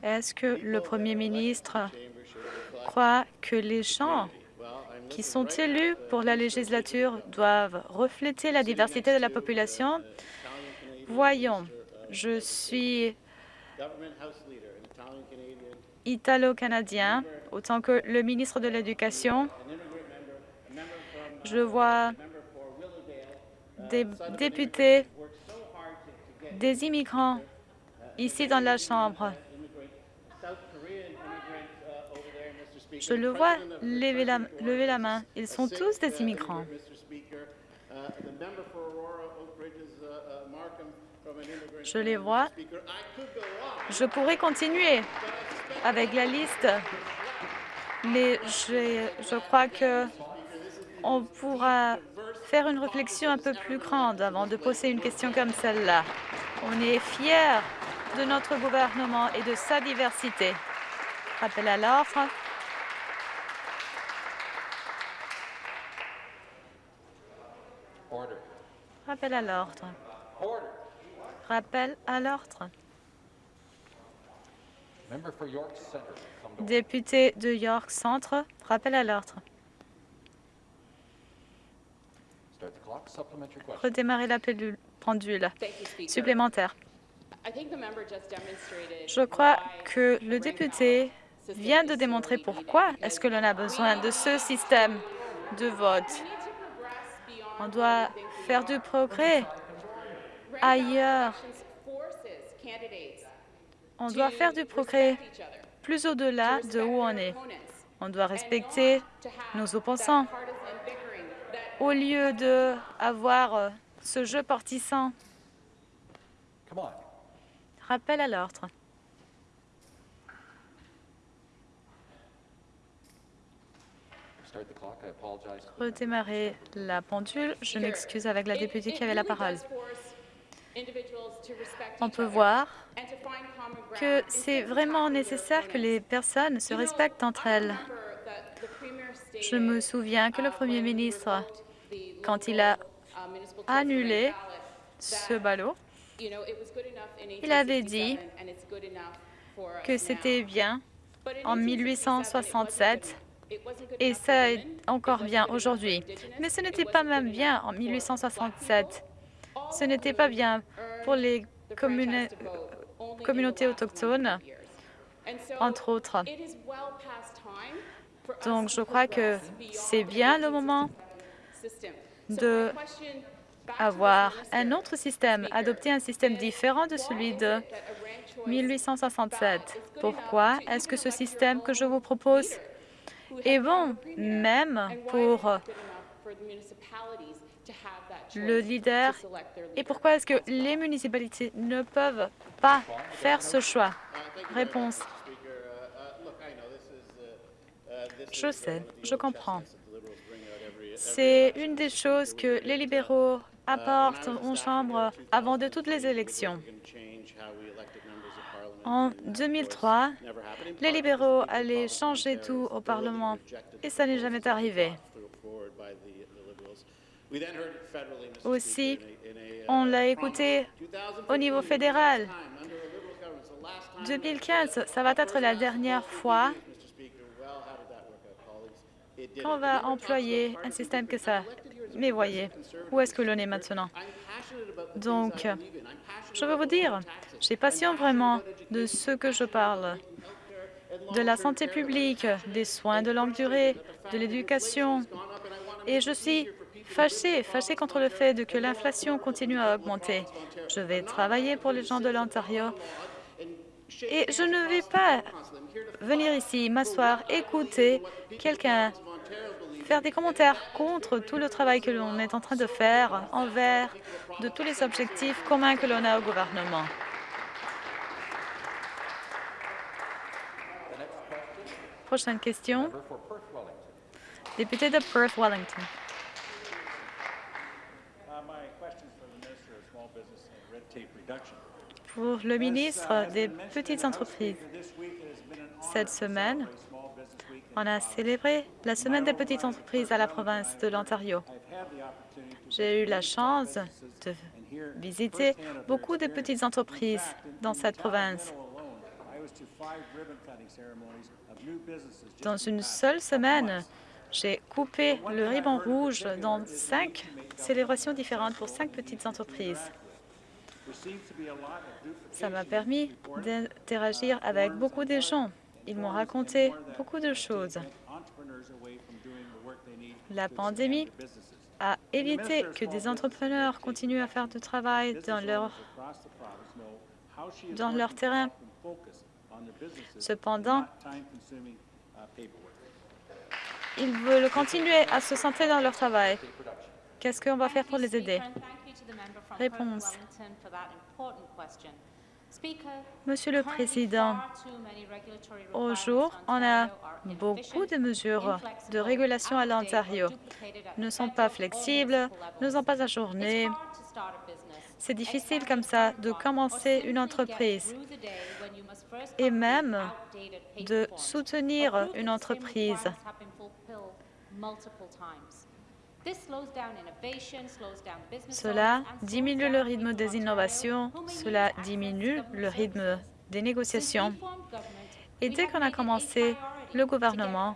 Est-ce que le Premier ministre croit que les gens qui sont élus pour la législature doivent refléter la diversité de la population? Voyons, je suis italo-canadien, autant que le ministre de l'Éducation. Je vois des députés, des immigrants ici dans la Chambre. Je le vois lever la, lever la main. Ils sont tous des immigrants. Je les vois. Je pourrais continuer avec la liste, mais je, je crois que on pourra faire une réflexion un peu plus grande avant de poser une question comme celle-là. On est fiers de notre gouvernement et de sa diversité. Rappel à l'ordre. Rappel à l'ordre. Rappel à l'ordre. Député de York Centre, rappel à l'ordre. Redémarrer la pendule supplémentaire. Je crois que le député vient de démontrer pourquoi est-ce que l'on a besoin de ce système de vote. On doit faire du progrès ailleurs. On doit faire du progrès plus au-delà de où on est. On doit respecter nos opposants au lieu d'avoir euh, ce jeu partisan. Rappel à l'ordre. Redémarrer la pendule. Je m'excuse avec la députée qui avait la parole. On peut voir que c'est vraiment nécessaire que les personnes se respectent entre elles. Je me souviens que le Premier ministre, quand il a annulé ce ballot, il avait dit que c'était bien en 1867 et ça est encore bien aujourd'hui. Mais ce n'était pas même bien en 1867. Ce n'était pas bien pour les communautés autochtones, entre autres. Donc, je crois que c'est bien le moment de avoir un autre système, adopter un système différent de celui de 1867. Pourquoi est-ce que ce système que je vous propose est bon, même pour le leader et pourquoi est-ce que les municipalités ne peuvent pas faire ce choix? Réponse. Je sais, je comprends. C'est une des choses que les libéraux apportent aux chambres avant de toutes les élections. En 2003, les libéraux allaient changer tout au Parlement et ça n'est jamais arrivé. Aussi, on l'a écouté au niveau fédéral. 2015, ça va être la dernière fois qu'on va employer un système que ça. Mais voyez, où est-ce que l'on est maintenant? Donc, je veux vous dire, j'ai passion vraiment de ce que je parle, de la santé publique, des soins de longue durée, de l'éducation. Et je suis fâchée, fâchée contre le fait que l'inflation continue à augmenter. Je vais travailler pour les gens de l'Ontario et je ne vais pas venir ici, m'asseoir, écouter quelqu'un faire des commentaires contre tout le travail que l'on est en train de faire envers de tous les objectifs communs que l'on a au gouvernement. Prochaine question. Député de Perth-Wellington. Pour le ministre des Petites entreprises, cette semaine, on a célébré la Semaine des petites entreprises à la province de l'Ontario. J'ai eu la chance de visiter beaucoup de petites entreprises dans cette province. Dans une seule semaine, j'ai coupé le ruban rouge dans cinq célébrations différentes pour cinq petites entreprises. Ça m'a permis d'interagir avec beaucoup de gens ils m'ont raconté beaucoup de choses. La pandémie a évité que des entrepreneurs continuent à faire du travail dans leur, dans leur terrain. Cependant, ils veulent continuer à se centrer dans leur travail. Qu'est-ce qu'on va faire pour les aider? Réponse. Monsieur le Président, au jour, on a beaucoup de mesures de régulation à l'Ontario. ne sont pas flexibles, ne sont pas ajournées. C'est difficile comme ça de commencer une entreprise et même de soutenir une entreprise. Cela diminue le rythme des innovations, cela diminue le rythme des négociations. Et dès qu'on a commencé le gouvernement,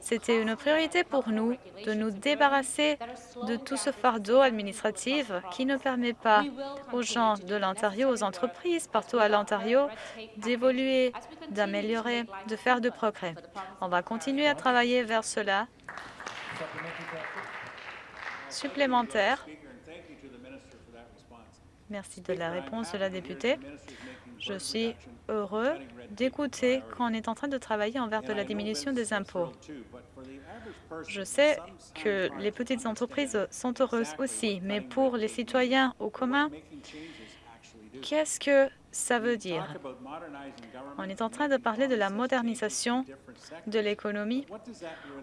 c'était une priorité pour nous de nous débarrasser de tout ce fardeau administratif qui ne permet pas aux gens de l'Ontario, aux entreprises partout à l'Ontario, d'évoluer, d'améliorer, de faire de progrès. On va continuer à travailler vers cela supplémentaire. Merci de la réponse de la députée. Je suis heureux d'écouter qu'on est en train de travailler envers de la diminution des impôts. Je sais que les petites entreprises sont heureuses aussi, mais pour les citoyens au commun, qu'est-ce que ça veut dire? On est en train de parler de la modernisation de l'économie.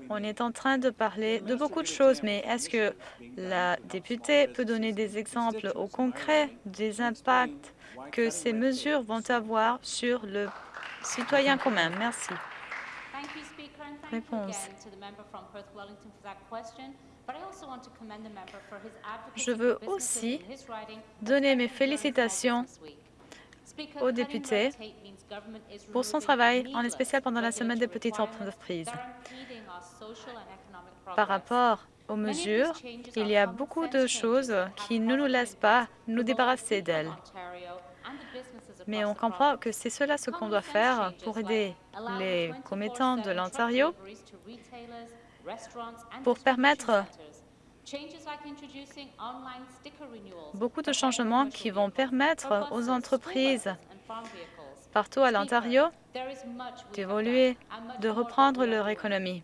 On est en train de parler de beaucoup de choses, mais est-ce que la députée peut donner des exemples au concret des impacts que ces mesures vont avoir sur le citoyen commun? Merci. Réponse. Je veux aussi donner mes félicitations au député pour son travail, en spécial pendant la semaine des petites entreprises. Par rapport aux mesures, il y a beaucoup de choses qui ne nous laissent pas nous débarrasser d'elles. Mais on comprend que c'est cela ce qu'on doit faire pour aider les commettants de l'Ontario pour permettre Beaucoup de changements qui vont permettre aux entreprises partout à l'Ontario d'évoluer, de reprendre leur économie.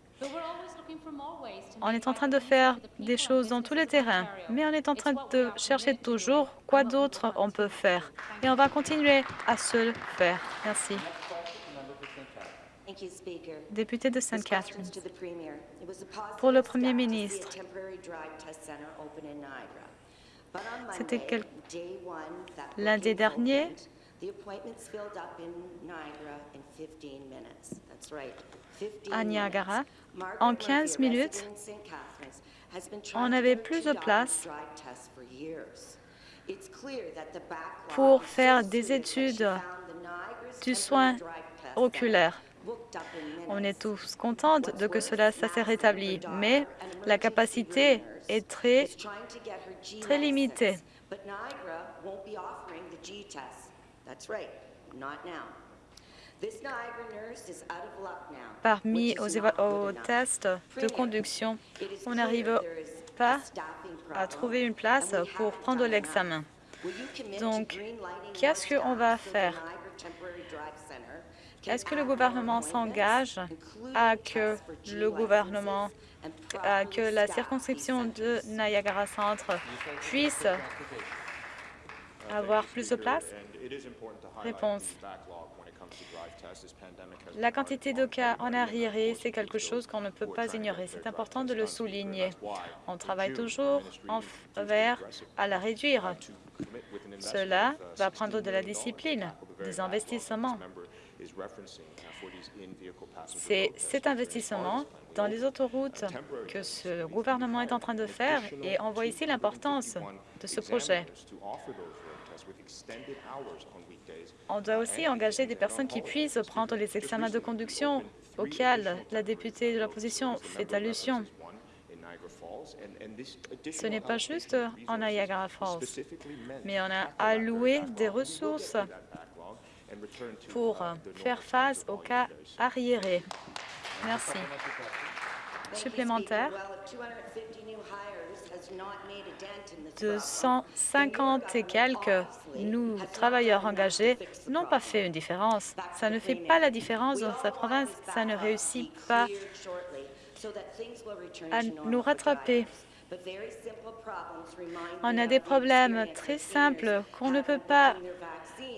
On est en train de faire des choses dans tous les terrains, mais on est en train de chercher toujours quoi d'autre on peut faire. Et on va continuer à se le faire. Merci. Député de St. Catherine. Pour le Premier ministre, c'était lundi dernier, à Niagara, en 15 minutes, on avait plus de place pour faire des études du soin oculaire. On est tous contents de que cela s'est rétabli, mais la capacité est très, très limitée. Parmi aux, tests de conduction, on n'arrive pas à trouver une place pour prendre l'examen. Donc, qu'est-ce qu'on va faire? Est-ce que le gouvernement s'engage à que le gouvernement, à que la circonscription de Niagara Centre puisse avoir plus de place? Réponse. La quantité de cas en arriéré, c'est quelque chose qu'on ne peut pas ignorer. C'est important de le souligner. On travaille toujours vers à la réduire. Cela va prendre de la discipline, des investissements. C'est cet investissement dans les autoroutes que ce gouvernement est en train de faire et on voit ici l'importance de ce projet. On doit aussi engager des personnes qui puissent prendre les examens de conduction auxquels la députée de l'opposition fait allusion. Ce n'est pas juste en Niagara Falls, mais on a alloué des ressources pour faire face aux cas arriérés. Merci. Supplémentaire. 250 et quelques nous, travailleurs engagés, n'ont pas fait une différence. Ça ne fait pas la différence dans sa province. Ça ne réussit pas à nous rattraper. On a des problèmes très simples qu'on ne peut pas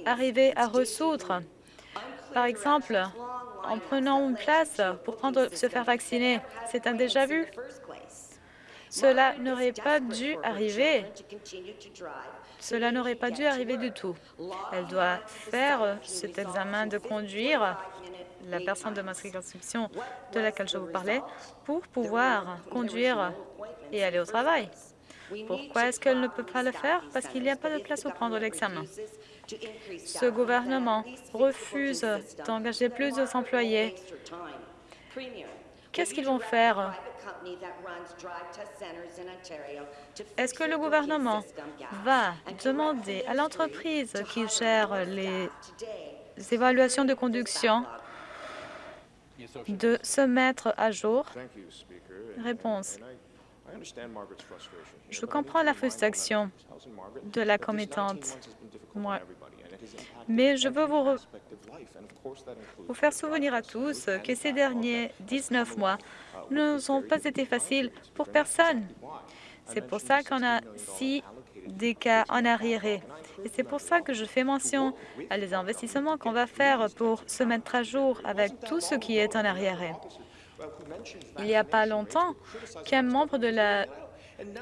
arriver à résoudre. Par exemple, en prenant une place pour se faire vacciner, c'est un déjà-vu. Cela n'aurait pas dû arriver. Cela n'aurait pas dû arriver du tout. Elle doit faire cet examen de conduire, la personne de ma circonscription de laquelle je vous parlais, pour pouvoir conduire et aller au travail. Pourquoi est-ce qu'elle ne peut pas le faire? Parce qu'il n'y a pas de place pour prendre l'examen. Ce gouvernement refuse d'engager plus d'employés. Qu'est-ce qu'ils vont faire? est-ce que le gouvernement va demander à l'entreprise qui gère les évaluations de conduction de se mettre à jour? Réponse. Je comprends la frustration de la commettante, mais je veux vous, vous faire souvenir à tous que ces derniers 19 mois ne sont pas été faciles pour personne. C'est pour ça qu'on a six des cas en arriéré. Et c'est pour ça que je fais mention à les investissements qu'on va faire pour se mettre à jour avec tout ce qui est en arriéré. Il n'y a pas longtemps qu'un membre de la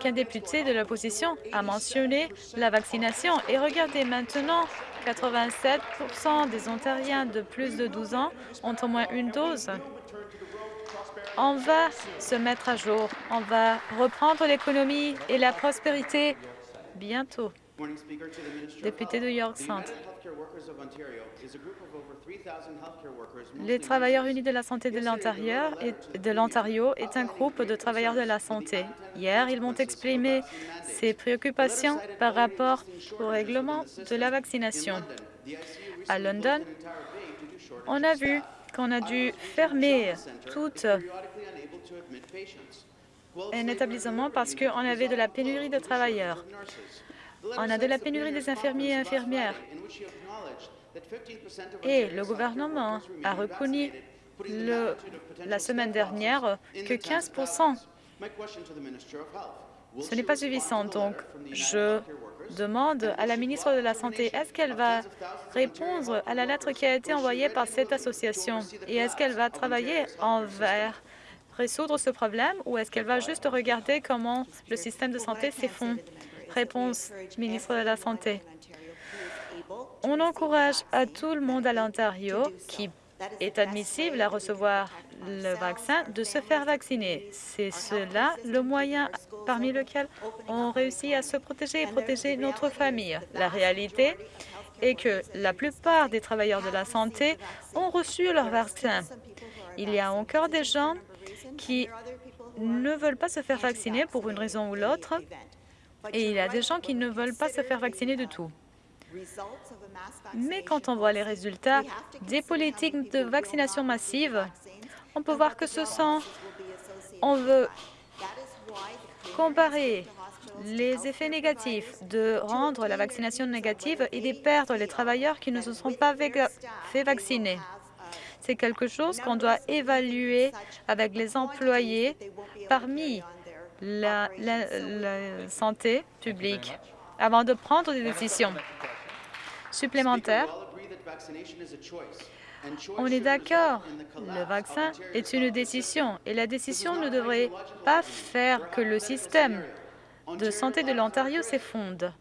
qu'un député de l'opposition a mentionné la vaccination. Et regardez maintenant, 87% des Ontariens de plus de 12 ans ont au moins une dose. On va se mettre à jour. On va reprendre l'économie et la prospérité bientôt. Député de York Centre. Les travailleurs unis de la santé de l'Ontario est un groupe de travailleurs de la santé. Hier, ils m'ont exprimé ces préoccupations par rapport au règlement de la vaccination. À London, on a vu qu'on a dû fermer toute un établissement parce qu'on avait de la pénurie de travailleurs. On a de la pénurie des infirmiers et infirmières. Et le gouvernement a reconnu la semaine dernière que 15% ce n'est pas suffisant. Donc, je demande à la ministre de la Santé, est-ce qu'elle va répondre à la lettre qui a été envoyée par cette association? Et est-ce qu'elle va travailler envers résoudre ce problème ou est-ce qu'elle va juste regarder comment le système de santé s'effondre? Réponse, ministre de la Santé. On encourage à tout le monde à l'Ontario qui est admissible à recevoir le vaccin de se faire vacciner. C'est cela le moyen parmi lequel on réussit à se protéger et protéger notre famille. La réalité est que la plupart des travailleurs de la santé ont reçu leur vaccin. Il y a encore des gens qui ne veulent pas se faire vacciner pour une raison ou l'autre, et il y a des gens qui ne veulent pas se faire vacciner du tout. Mais quand on voit les résultats des politiques de vaccination massive, on peut voir que ce sont... On veut comparer les effets négatifs de rendre la vaccination négative et de perdre les travailleurs qui ne se sont pas fait vacciner. C'est quelque chose qu'on doit évaluer avec les employés parmi la, santé publique avant de prendre des décisions supplémentaires. On est d'accord, le vaccin est une décision et la décision ne devrait pas faire que le système de santé de l'Ontario s'effondre.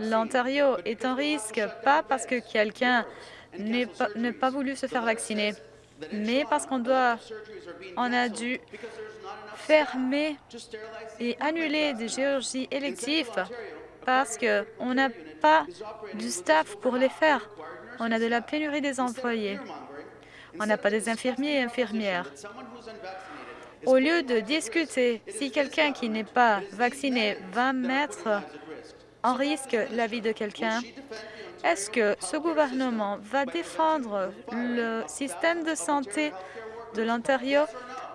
L'Ontario est en risque pas parce que quelqu'un n'a pas, voulu se faire vacciner, mais parce qu'on doit, a dû fermer et annuler des chirurgies électives parce qu'on n'a pas du staff pour les faire. On a de la pénurie des employés. On n'a pas des infirmiers et infirmières. Au lieu de discuter si quelqu'un qui n'est pas vacciné va mettre en risque la vie de quelqu'un, est-ce que ce gouvernement va défendre le système de santé de l'Ontario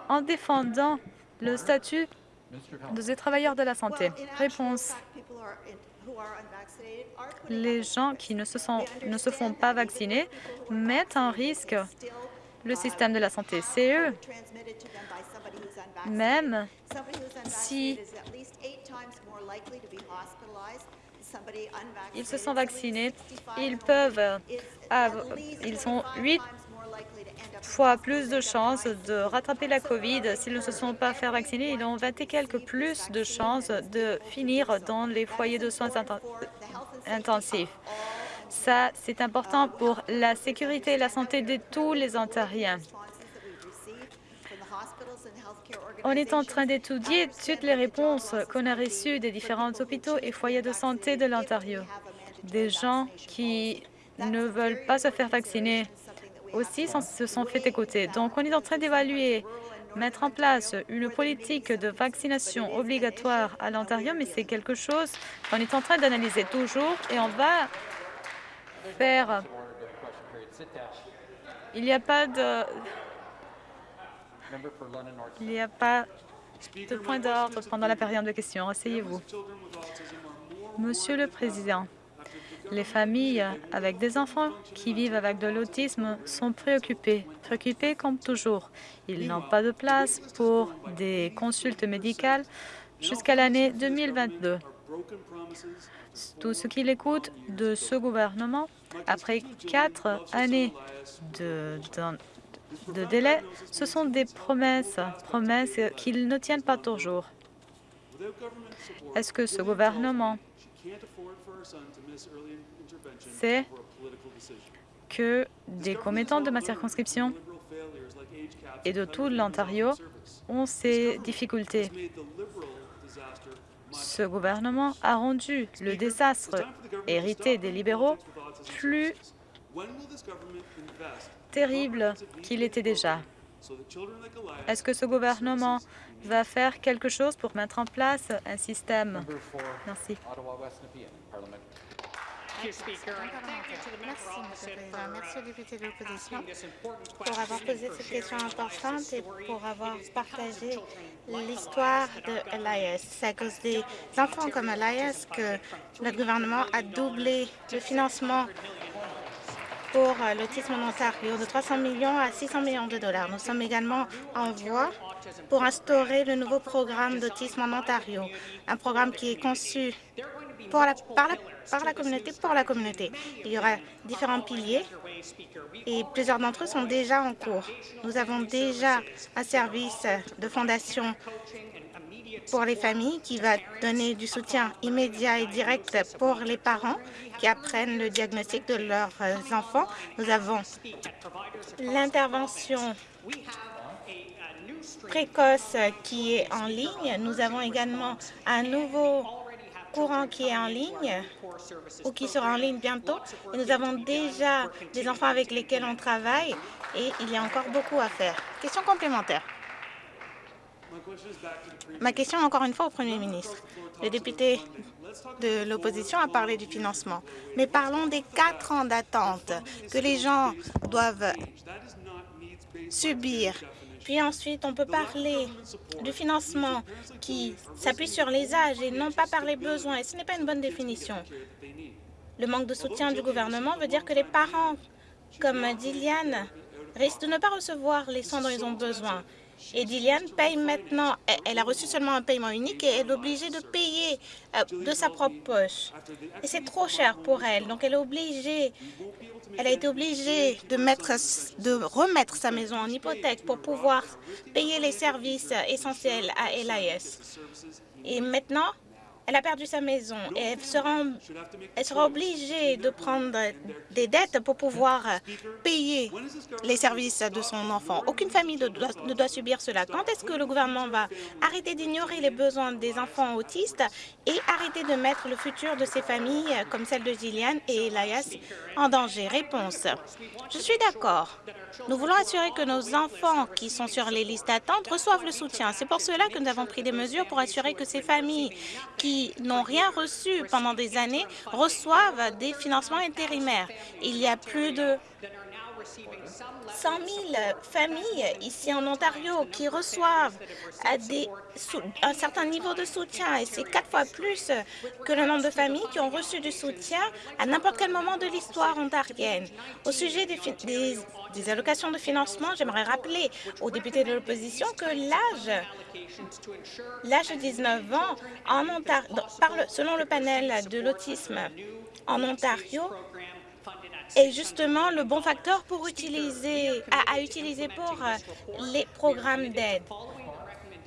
en défendant le statut de ces travailleurs de la santé Réponse les gens qui ne se, sont, ne se font pas vacciner mettent en risque le système de la santé. C'est eux. Même si ils se sont vaccinés, ils peuvent, ils sont huit fois plus de chances de rattraper la COVID s'ils ne se sont pas fait vacciner. Ils ont 20 et quelques plus de chances de finir dans les foyers de soins intensifs. Ça, c'est important pour la sécurité et la santé de tous les Ontariens. On est en train d'étudier toutes les réponses qu'on a reçues des différents hôpitaux et foyers de santé de l'Ontario. Des gens qui ne veulent pas se faire vacciner aussi se sont fait écouter. Donc, on est en train d'évaluer, mettre en place une politique de vaccination obligatoire à l'Ontario, mais c'est quelque chose qu'on est en train d'analyser toujours et on va faire... Il n'y a pas de... Il n'y a pas de point d'ordre pendant la période de questions. Asseyez-vous. Monsieur le Président, les familles avec des enfants qui vivent avec de l'autisme sont préoccupées, préoccupées comme toujours. Ils n'ont pas de place pour des consultes médicales jusqu'à l'année 2022. Tout ce qu'il écoute de ce gouvernement, après quatre années de, de, délai, ce sont des promesses, promesses qu'ils ne tiennent pas toujours. Est-ce que ce gouvernement c'est que des commettants de ma circonscription et de tout l'Ontario ont ces difficultés. Ce gouvernement a rendu le désastre hérité des libéraux plus terrible qu'il était déjà? Est-ce que ce gouvernement va faire quelque chose pour mettre en place un système? Merci. Merci, Monsieur le Président. Merci aux députés de l'opposition pour avoir posé cette question importante et pour avoir partagé l'histoire de LIS. C'est à cause des enfants comme LIS que notre gouvernement a doublé le financement pour l'autisme en Ontario de 300 millions à 600 millions de dollars. Nous sommes également en voie pour instaurer le nouveau programme d'autisme en Ontario, un programme qui est conçu pour la, par, la, par la communauté pour la communauté. Il y aura différents piliers et plusieurs d'entre eux sont déjà en cours. Nous avons déjà un service de fondation pour les familles qui va donner du soutien immédiat et direct pour les parents qui apprennent le diagnostic de leurs enfants. Nous avons l'intervention précoce qui est en ligne. Nous avons également un nouveau courant qui est en ligne ou qui sera en ligne bientôt. Et nous avons déjà des enfants avec lesquels on travaille et il y a encore beaucoup à faire. Question complémentaire. Ma question, encore une fois, au Premier ministre. Le député de l'opposition a parlé du financement, mais parlons des quatre ans d'attente que les gens doivent subir puis ensuite, on peut parler du financement qui s'appuie sur les âges et non pas par les besoins. Et ce n'est pas une bonne définition. Le manque de soutien du gouvernement veut dire que les parents, comme Diliane, risquent de ne pas recevoir les soins dont ils ont besoin. Et Diliane paye maintenant, elle a reçu seulement un paiement unique et elle est obligée de payer euh, de sa propre poche. Et c'est trop cher pour elle, donc elle est obligée, elle a été obligée de, mettre, de remettre sa maison en hypothèque pour pouvoir payer les services essentiels à LIS. Et maintenant, elle a perdu sa maison et elle sera, elle sera obligée de prendre des dettes pour pouvoir payer les services de son enfant. Aucune famille ne doit, ne doit subir cela. Quand est-ce que le gouvernement va arrêter d'ignorer les besoins des enfants autistes et arrêter de mettre le futur de ces familles, comme celle de Gillian et Elias, en danger? Réponse. Je suis d'accord. Nous voulons assurer que nos enfants qui sont sur les listes d'attente reçoivent le soutien. C'est pour cela que nous avons pris des mesures pour assurer que ces familles qui n'ont rien reçu pendant des années reçoivent des financements intérimaires. Il y a plus de 100 000 familles ici en Ontario qui reçoivent un certain niveau de soutien et c'est quatre fois plus que le nombre de familles qui ont reçu du soutien à n'importe quel moment de l'histoire ontarienne. Au sujet des, allocations de financement, j'aimerais rappeler aux députés de l'opposition que l'âge l'âge de 19 ans en Ontario, selon le panel de l'autisme en Ontario, est justement le bon facteur pour utiliser, à, utiliser pour euh, les programmes d'aide.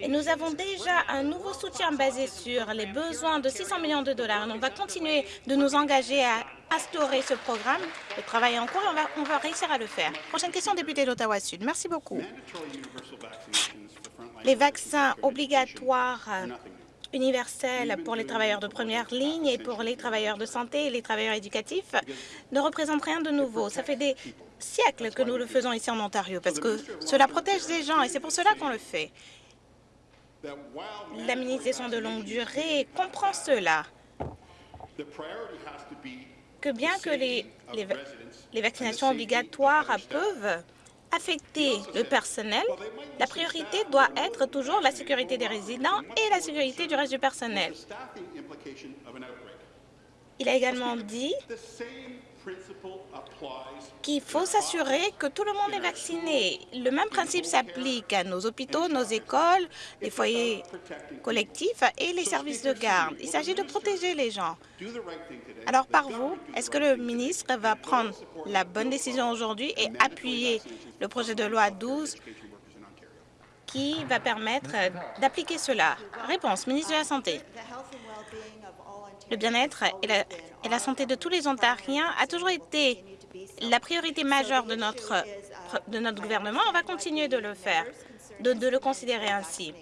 Et nous avons déjà un nouveau soutien basé sur les besoins de 600 millions de dollars. On va continuer de nous engager à instaurer ce programme. Le travail est en cours et on va, on va réussir à le faire. Prochaine question, député d'Ottawa-Sud. Merci beaucoup. Les vaccins obligatoires universel pour les travailleurs de première ligne et pour les travailleurs de santé et les travailleurs éducatifs ne représente rien de nouveau. Ça fait des siècles que nous le faisons ici en Ontario parce que cela protège les gens et c'est pour cela qu'on le fait. L'administration de longue durée comprend cela, que bien que les, les, les vaccinations obligatoires peuvent affecter le personnel, la priorité doit être toujours la sécurité des résidents et la sécurité du reste du personnel. Il a également dit qu'il faut s'assurer que tout le monde est vacciné. Le même principe s'applique à nos hôpitaux, nos écoles, les foyers collectifs et les services de garde. Il s'agit de protéger les gens. Alors, par vous, est-ce que le ministre va prendre la bonne décision aujourd'hui et appuyer le projet de loi 12 qui va permettre d'appliquer cela Réponse, ministre de la Santé. Le bien-être et la, santé de tous les Ontariens a toujours été la priorité majeure de notre, de notre gouvernement. On va continuer de le faire, de, le considérer ainsi.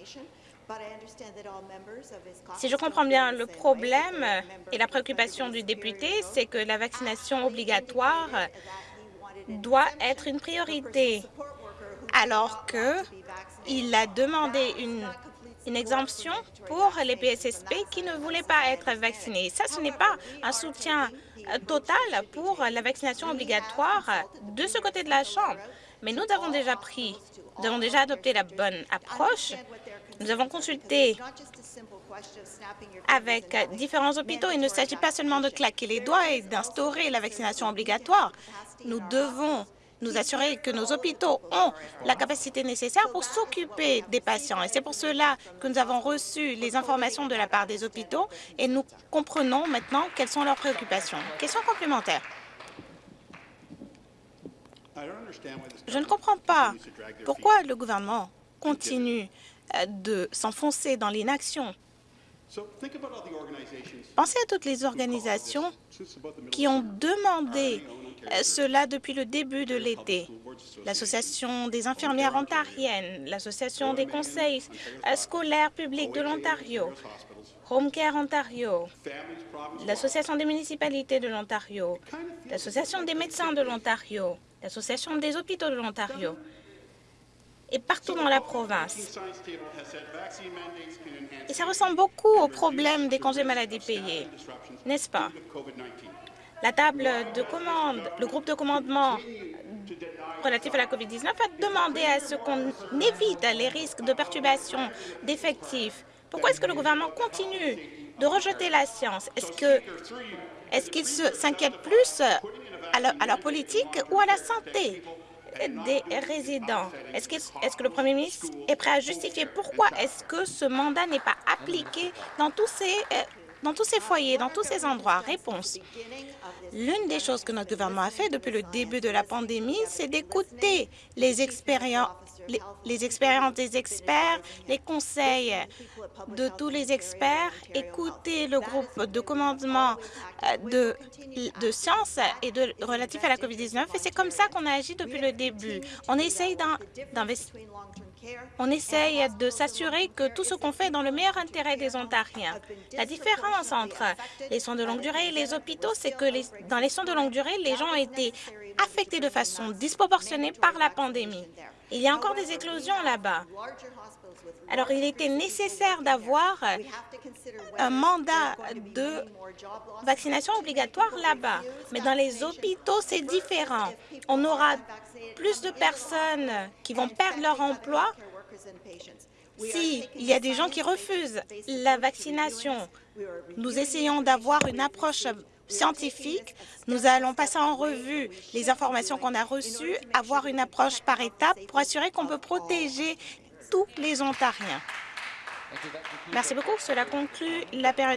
Si je comprends bien, le problème et la préoccupation du député, c'est que la vaccination obligatoire doit être une priorité, alors qu'il a demandé une exemption pour les PSSP qui ne voulaient pas être vaccinés. Ça, ce n'est pas un soutien total pour la vaccination obligatoire de ce côté de la Chambre. Mais nous avons déjà pris, nous avons déjà adopté la bonne approche. Nous avons consulté avec différents hôpitaux. Il ne s'agit pas seulement de claquer les doigts et d'instaurer la vaccination obligatoire. Nous devons nous assurer que nos hôpitaux ont la capacité nécessaire pour s'occuper des patients. Et c'est pour cela que nous avons reçu les informations de la part des hôpitaux et nous comprenons maintenant quelles sont leurs préoccupations. Question complémentaire. Je ne comprends pas pourquoi le gouvernement continue euh, de s'enfoncer dans l'inaction. Pensez à toutes les organisations qui ont demandé cela depuis le début de l'été. L'Association des infirmières ontariennes, l'Association des conseils euh, scolaires publics de l'Ontario, Home Care Ontario, l'Association des municipalités de l'Ontario, l'Association des médecins de l'Ontario, l'Association des hôpitaux de l'Ontario et partout dans la province. Et ça ressemble beaucoup au problème des congés maladie payés, n'est-ce pas? La table de commande, le groupe de commandement relatif à la COVID-19 a demandé à ce qu'on évite les risques de perturbation d'effectifs. Pourquoi est-ce que le gouvernement continue de rejeter la science? Est-ce que est-ce qu'il s'inquiète plus à leur politique ou à la santé des résidents? Est-ce que, que, le Premier ministre est prêt à justifier pourquoi est-ce que ce mandat n'est pas appliqué dans tous ces euh, dans tous ces foyers, dans tous ces endroits? Réponse. L'une des choses que notre gouvernement a fait depuis le début de la pandémie, c'est d'écouter les expériences les, expériences des experts, les conseils de tous les experts, écouter le groupe de commandement euh, de, de sciences et de relatif à la COVID-19. Et c'est comme ça qu'on a agi depuis le début. On essaye d'investir on essaye de s'assurer que tout ce qu'on fait est dans le meilleur intérêt des Ontariens. La différence entre les soins de longue durée et les hôpitaux, c'est que dans les soins de longue durée, les gens ont été affectés de façon disproportionnée par la pandémie. Il y a encore des éclosions là-bas. Alors, il était nécessaire d'avoir un mandat de vaccination obligatoire là-bas. Mais dans les hôpitaux, c'est différent. On aura plus de personnes qui vont perdre leur emploi s'il y a des gens qui refusent la vaccination. Nous essayons d'avoir une approche scientifique. Nous allons passer en revue les informations qu'on a reçues, avoir une approche par étapes pour assurer qu'on peut protéger tous les Ontariens. Merci beaucoup. Cela conclut la période